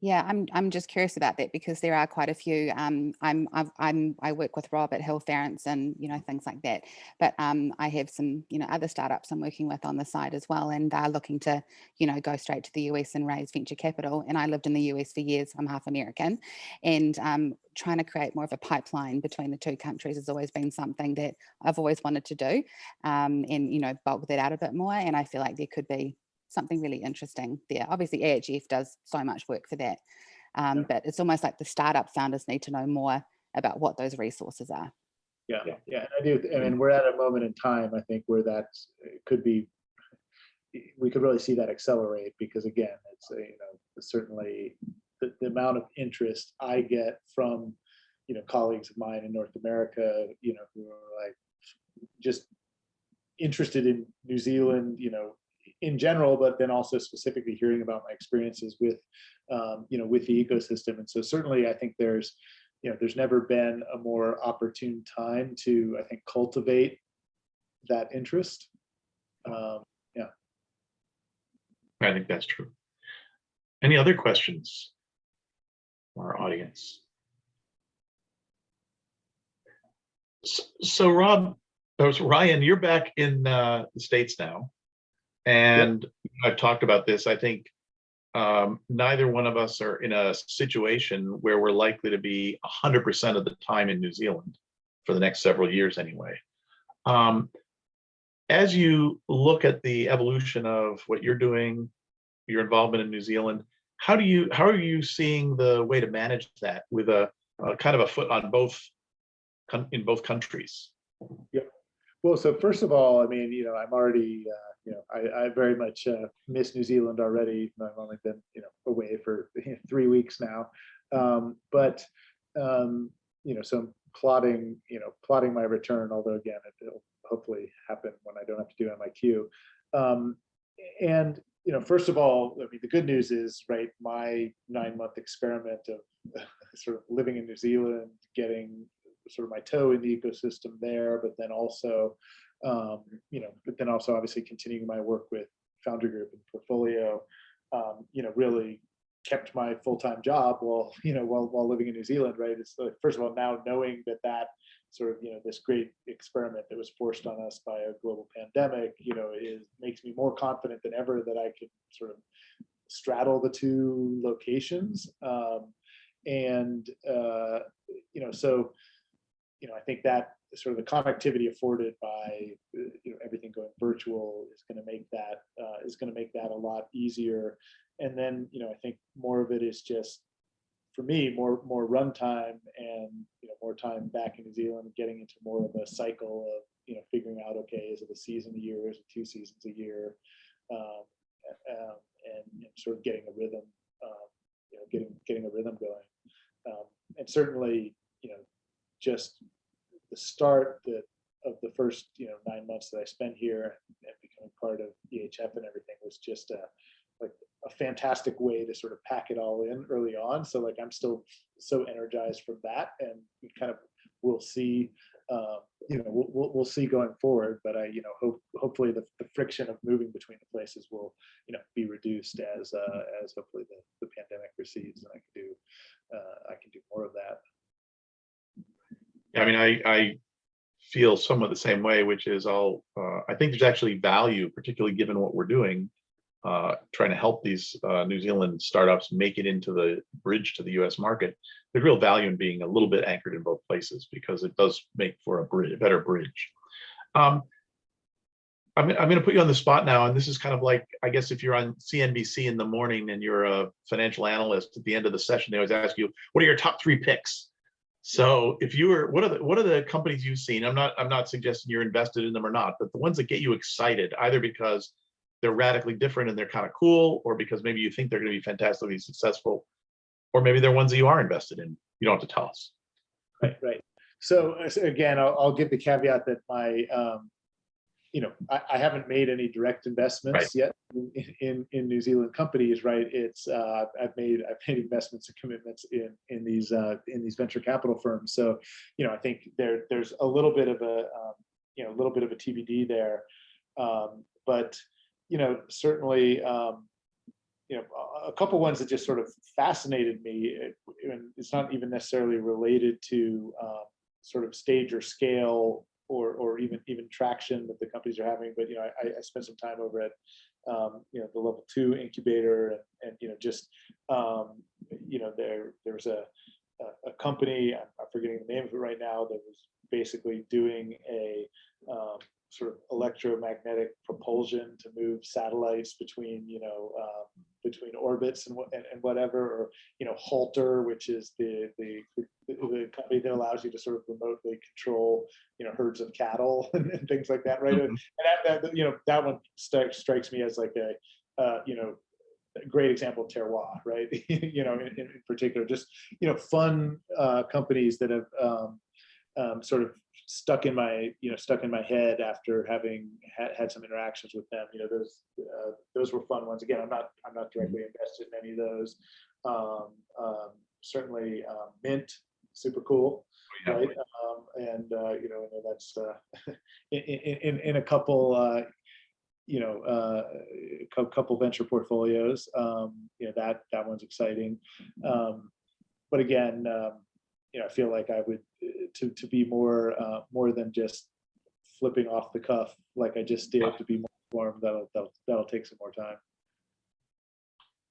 Yeah, I'm I'm just curious about that because there are quite a few. Um, I'm I've, I'm I work with Rob at Hillfarrance and you know things like that. But um, I have some you know other startups I'm working with on the side as well, and they're looking to you know go straight to the US and raise venture capital. And I lived in the US for years. I'm half American, and um, trying to create more of a pipeline between the two countries has always been something that I've always wanted to do, um, and you know bulk that out a bit more. And I feel like there could be something really interesting there. Obviously, EHF does so much work for that, um, Yeah. but it's almost like the startup founders need to know more about what those resources are. Yeah, Yeah. yeah, I do. I mean, we're at a moment in time, I think, where that could be, we could really see that accelerate because again, it's, uh, you know, certainly the, the amount of interest I get from, you know, colleagues of mine in North America, you know, who are like just interested in New Zealand, you know, in general, but then also specifically hearing about my experiences with, um, you know, with the ecosystem. And so certainly I think there's, you know, there's never been a more opportune time to, I think, cultivate that interest. Um, yeah. I think that's true. Any other questions? from Our audience. S- So Rob, so Ryan, you're back in uh, the States now. And I've talked about this, I think um, neither one of us are in a situation where we're likely to be hundred percent of the time in New Zealand for the next several years anyway. Um, As you look at the evolution of what you're doing, your involvement in New Zealand, how do you, how are you seeing the way to manage that with a, a kind of a foot on both, in both countries? Well, so first of all, I mean, you know, I'm already, uh, you know, I, I very much uh, miss New Zealand already. I've only been, you know, away for three weeks now. Um, but, um, you know, so I'm plotting, you know, plotting my return, although again, it- it'll hopefully happen when I don't have to do MIQ. Um, and, you know, first of all, I mean, the good news is, right, my nine month experiment of sort of living in New Zealand, getting sort of my toe in the ecosystem there, but then also, um, you know, but then also obviously continuing my work with Foundry Group and Portfolio, um, you know, really kept my full-time job while, you know, while, while living in New Zealand, right? It's like, first of all, now knowing that that sort of, you know, this great experiment that was forced on us by a global pandemic, you know, is, makes me more confident than ever that I could sort of straddle the two locations. Um, and, uh, you know, so, you know, I think that sort of the connectivity afforded by, you know, everything going virtual is going to make that, uh, is going to make that a lot easier. And then, you know, I think more of it is just, for me, more, more runtime and, you know, more time back in New Zealand, getting into more of a cycle of, you know, figuring out, okay, is it a season a year, is it two seasons a year? Um, um, and, and sort of getting a rhythm, um, you know, getting, getting a rhythm going. Um, and certainly, you know, just the start that of the first, you know, nine months that I spent here and becoming part of EHF and everything was just a, like a fantastic way to sort of pack it all in early on. So like, I'm still so energized from that and we kind of, we'll see, um, you know, we'll, we'll, see going forward, but I, you know, hope, hopefully the, the friction of moving between the places will, you know, be reduced as, uh, as hopefully the, the pandemic recedes and I can do, uh, I can do more of that. I mean, I, I feel somewhat the same way, which is I'll, uh, I think there's actually value, particularly given what we're doing, uh, trying to help these, uh, New Zealand startups make it into the bridge to the US market. There's real value in being a little bit anchored in both places because it does make for a bridge, a better bridge. Um, I'm, I'm gonna put you on the spot now, and this is kind of like, I guess if you're on CNBC in the morning and you're a financial analyst, at the end of the session, they always ask you, what are your top three picks? So if you were, what are the, what are the companies you've seen? I'm not, I'm not suggesting you're invested in them or not, but the ones that get you excited, either because they're radically different and they're kind of cool, or because maybe you think they're gonna be fantastically successful, or maybe they're ones that you are invested in. You don't have to tell us. Right, right. So uh, so again, I'll, I'll give the caveat that my, um, you know, I, I haven't made any direct investments yet in, in, in New Zealand companies, right? It's, uh, I've made, I've made investments and commitments in, in these, uh, in these venture capital firms. So, you know, I think there, there's a little bit of a, um, you know, a little bit of a TBD there. Um, but, you know, certainly, um, you know, a- couple ones that just sort of fascinated me. it- And it's not even necessarily related to um, sort of stage or scale or, or even, even traction that the companies are having. But, you know, I, I spent some time over at, um, you know, the level two incubator and, and, you know, just, um, you know, there, there was a, a, company, I'm I'm forgetting the name of it right now, that was basically doing a um, sort of electromagnetic propulsion to move satellites between, you know, um, between orbits and what, and, and whatever, or, you know, Halter, which is the, the, the company that allows you to sort of remotely control, you know, herds of cattle and, and things like that, right? Mhm. And that, that, you know, that one strikes, strikes me as like a, uh, you know, great example of terroir, right? you know, in, in particular, just, you know, fun uh, companies that have um, um, sort of stuck in my, you know, stuck in my head after having had, had some interactions with them. You know, those uh, those were fun ones. Again, I'm not I'm not directly invested in any of those. Um, um, certainly, um, Mint, super cool Yeah. right? Um, and, uh, you know, I know that's, uh, in, in, in, a couple, uh, you know, uh, a cou- couple venture portfolios, um, you know, that, that one's exciting. Um, but again, um, you know, I feel like I would, uh, to, to be more, uh, more than just flipping off the cuff, like I just did, to be more informed, that'll, that'll, that'll take some more time.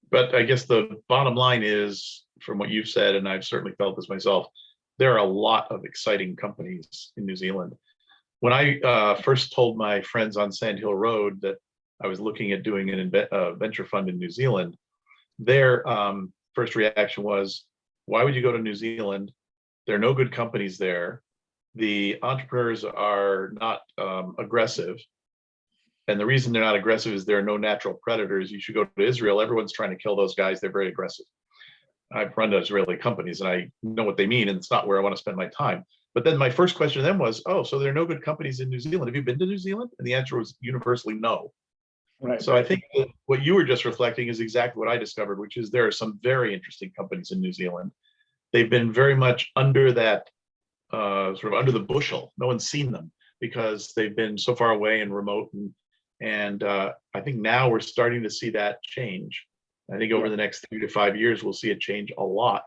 But I guess the bottom line is, from what you've said, and I've certainly felt this myself, there are a lot of exciting companies in New Zealand. When I uh, first told my friends on Sand Hill Road that I was looking at doing an uh, venture fund in New Zealand, their um, first reaction was, why would you go to New Zealand? There are no good companies there. The entrepreneurs are not um, aggressive. And the reason they're not aggressive is there are no natural predators. You should go to Israel. Everyone's trying to kill those guys. They're very aggressive. I've run Israeli companies and I know what they mean, and it's not where I want to spend my time. But then my first question to them was, oh, so there are no good companies in New Zealand. Have you been to New Zealand? And the answer was universally no. Right. So I think that what you were just reflecting is exactly what I discovered, which is there are some very interesting companies in New Zealand. They've been very much under that, uh, sort of under the bushel. No one's seen them because they've been so far away and remote. And, and uh, I think now we're starting to see that change. I think over the next three to five years, we'll see it change a lot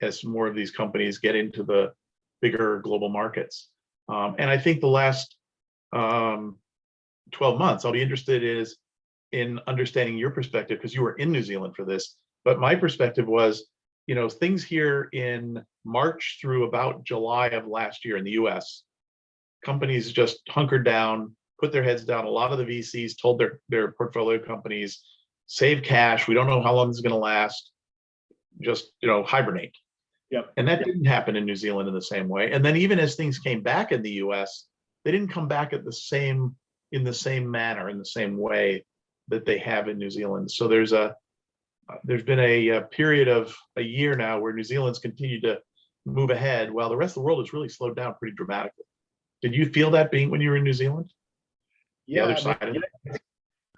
as more of these companies get into the bigger global markets. Um, and I think the last um, 12 months, I'll be interested is in understanding your perspective because you were in New Zealand for this. But my perspective was, you know, things here in March through about July of last year in the US, companies just hunkered down, put their heads down. A lot of the VCs told their, their portfolio companies, save cash. We don't know how long this is going to last. Just, you know, hibernate. Yep. And that Yep. didn't happen in New Zealand in the same way. And then even as things came back in the US, they didn't come back at the same, in the same manner, in the same way that they have in New Zealand. So there's a, there's been a, uh period of a year now where New Zealand's continued to move ahead while the rest of the world has really slowed down pretty dramatically. Did you feel that being when you were in New Zealand? The Yeah, other I mean, side of it? yeah,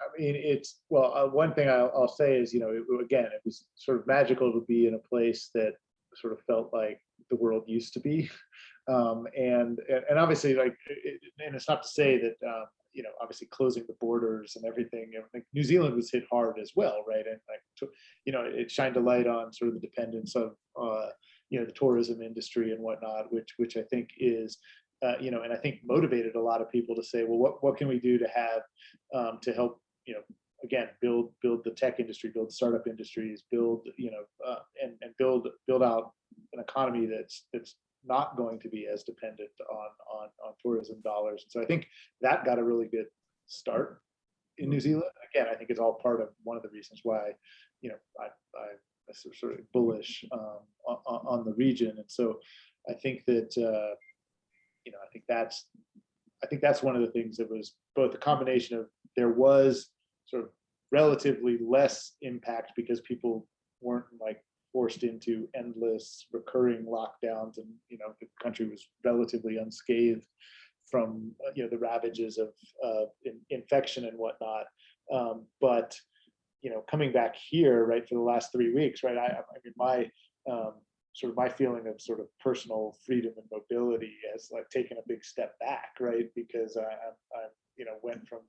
I mean, it's, well, uh, one thing I'll, I'll say is, you know, it- again, it was sort of magical to be in a place that sort of felt like the world used to be. Um, and, and and obviously like, it- and it's not to say that, um, you know, obviously closing the borders and everything, know, like New Zealand was hit hard as well, right? And like, you know, it shined a light on sort of the dependence of, uh, you know, the tourism industry and whatnot, which, which I think is, uh, you know, and I think motivated a lot of people to say, well, what, what can we do to have, um, to help, you know, again, build, build the tech industry, build startup industries, build, you know, uh, and, and build, build out an economy that's, that's not going to be as dependent on, on, on tourism dollars. And so I think that got a really good start in New Zealand. Again, I think it's all part of one of the reasons why, you know, I, I, I'm sort- sort of bullish um, on, on on the region. And so I think that, uh, you know, I think that's, I think that's one of the things that was both a combination of there was sort of relatively less impact because people weren't like forced into endless recurring lockdowns and, you know, the country was relatively unscathed from, uh, you know, the ravages of uh, in- infection and whatnot. Um, But, you know, coming back here, right, for the last three weeks, right, I, I mean, my, um, sort of my feeling of sort of personal freedom and mobility has like taken a big step back, right? Because I, I'm, you know, went from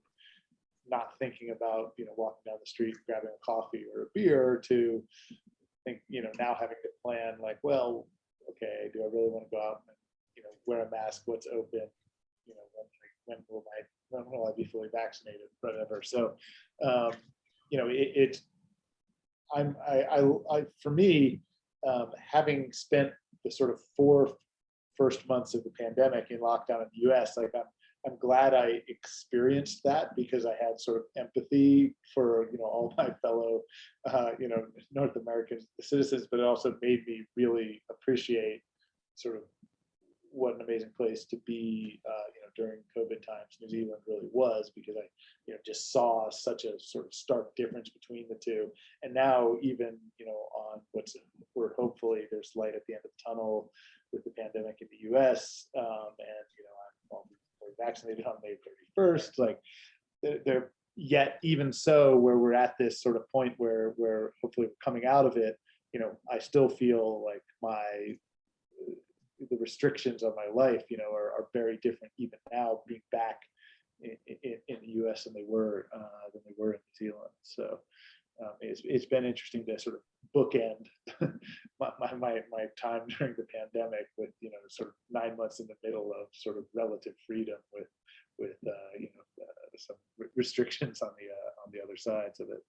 not thinking about, you know, walking down the street, grabbing a coffee or a beer to think, you know, now having to plan like, well, okay, do I really want to go out and, you know, wear a mask, what's open? You know, when, when will my, when will I be fully vaccinated, whatever. So, um, you know, it, it I'm, I, I, I, for me, um, having spent the sort of four first months of the pandemic in lockdown in the US, like I'm, I'm glad I experienced that because I had sort of empathy for, you know, all my fellow, uh, you know, North American citizens, but it also made me really appreciate sort of what an amazing place to be, uh, you know, during COVID times. New Zealand really was because I, you know, just saw such a sort of stark difference between the two. And now even, you know, on what's, we're hopefully there's light at the end of the tunnel with the pandemic in the US. Um, and, you know, I'm well, fully vaccinated on May 31st, like they're, yet even so where we're at this sort of point where, where hopefully we're coming out of it, you know, I still feel like my the restrictions on my life, you know, are, are very different even now being back in, in, in the U.S. than they were uh, than they were in New Zealand. So um, it's it's been interesting to sort of bookend my, my my my time during the pandemic with you know sort of nine months in the middle of sort of relative freedom with with uh, you know uh, some restrictions on the uh, on the other sides of it.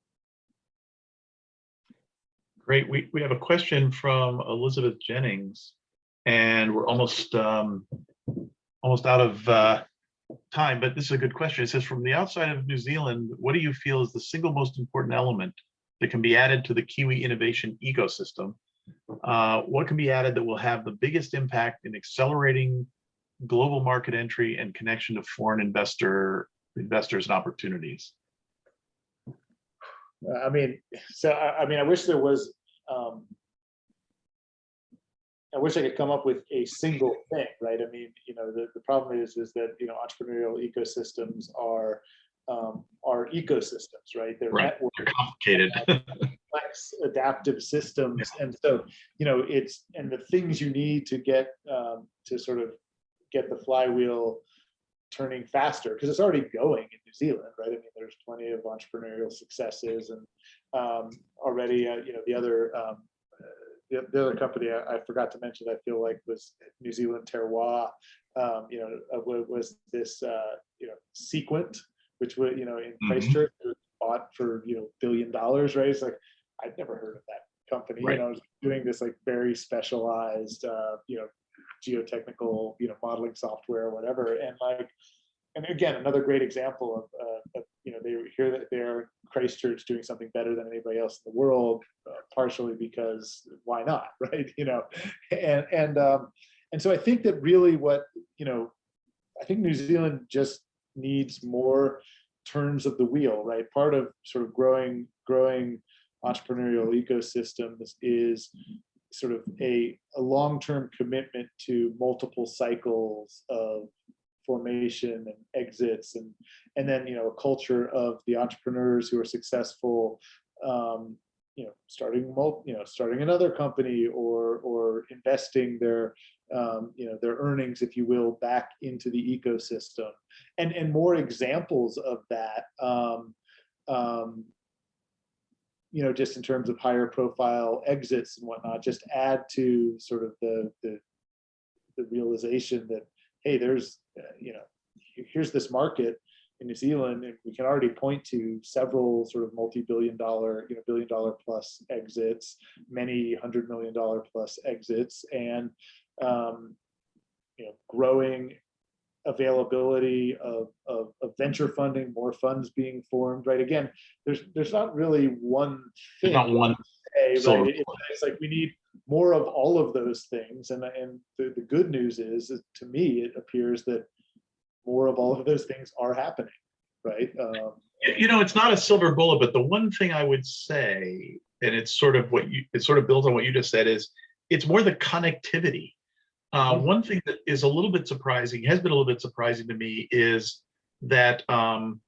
Great. We, we have a question from Elizabeth Jennings and we're almost um, almost out of uh, time, but this is a good question. It says, from the outside of New Zealand, what do you feel is the single most important element that can be added to the Kiwi innovation ecosystem? Uh, what can be added that will have the biggest impact in accelerating global market entry and connection to foreign investor investors and opportunities? I mean, so I, I mean, I wish there was um, I wish I could come up with a single thing, right? I mean, you know, the, the problem is, is that, you know, entrepreneurial ecosystems are, um, are ecosystems, right? They're Right. network They're complicated. complex adaptive systems. And so, you know, it's, and the things you need to get, um, to sort of get the flywheel turning faster, because it's already going in New Zealand, right? I mean, there's plenty of entrepreneurial successes and um, already, uh, you know, the other, um, the, the other company I, I forgot to mention, I feel like was New Zealand Terroir, um, you know, uh, was this, uh, you know, Seequent, which would, you know, in Mhm. Christchurch, it was bought for, you know, billion dollars, right? It's like, I'd never heard of that company, you Right. know, doing this like very specialized, uh, you know, geotechnical, you know, modeling software or whatever. And like, and again, another great example of, uh, of you know, they hear that they're Christchurch doing something better than anybody else in the world, uh, partially because why not, right? You know, and and um, and so I think that really what you know, I think New Zealand just needs more turns of the wheel, right? Part of sort of growing growing entrepreneurial ecosystems is sort of a, a long-term commitment to multiple cycles of formation and exits and and then you know a culture of the entrepreneurs who are successful um you know starting you know starting another company or or investing their um you know their earnings if you will back into the ecosystem. And and more examples of that um um you know just in terms of higher profile exits and whatnot just add to sort of the the the realization that hey, there's, uh, you know, here's this market in New Zealand, and we can already point to several sort of multi-billion dollar, you know, billion dollar plus exits, many hundred million dollar plus exits, and um, you know, growing availability of, of, of venture funding, more funds being formed, right? Again, there's there's not really one thing. Not one say, right? It- It's like we need more of all of those things. And, and the, the good news is, is to me, it appears that more of all of those things are happening, right? Um, You know, it's not a silver bullet, but the one thing I would say, and it's sort of what you, it sort of builds on what you just said, is it's more the connectivity. Uh, Mhm. one thing that is a little bit surprising, has been a little bit surprising to me, is that um,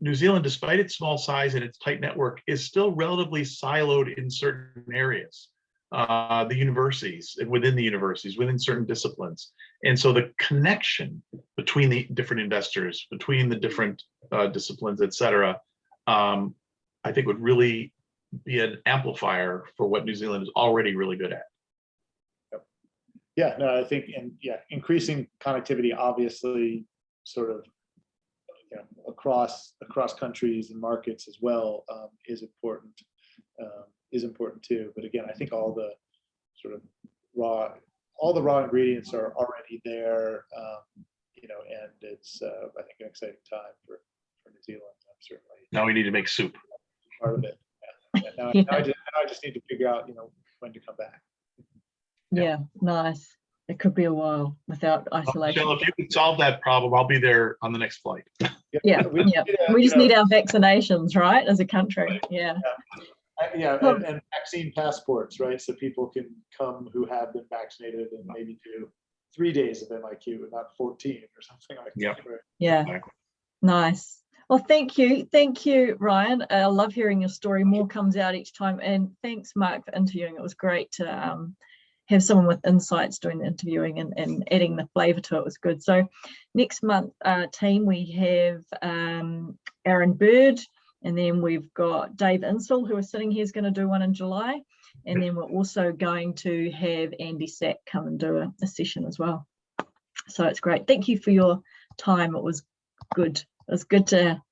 New Zealand, despite its small size and its tight network, is still relatively siloed in certain areas. Uh, the universities, and within the universities, within certain disciplines. And so the connection between the different investors, between the different uh, disciplines, et cetera, um, I think would really be an amplifier for what New Zealand is already really good at. Yeah, no, I think, and yeah, increasing connectivity, obviously, sort of, you know, across, across countries and markets as well, um, is important, um, is important too. But again, I think all the sort of raw, all the raw ingredients are already there, um, you know, and it's, uh, I think, an exciting time for, for New Zealand. I'm certainly Now we need to make soup. part of it. Yeah. Now, now I just, now I just need to figure out, you know, when to come back. Yeah. Yeah, nice. It could be a while without isolation. Michelle, if you can solve that problem, I'll be there on the next flight. Yeah, we yeah. need We just know, need our vaccinations, right, as a country? Yeah, Uh, Yeah, Well- and, and vaccine passports, right? So people can come who have been vaccinated and maybe do three days of MIQ and not 14 or something like Yep. that. right? yeah, Exactly. nice. Well, thank you. Thank you, Ryan. I love hearing your story. More comes out each time. And thanks, Mark, for interviewing. It was great to um, have someone with insights doing the interviewing and, and adding the flavour to it was good. So next month, uh, team, we have um, Aaron Bird, and then we've got Dave Insel, who is sitting here, is going to do one in July. And then we're also going to have Andy Sack come and do a, a session as well. So it's great. Thank you for your time. It was good. It was good to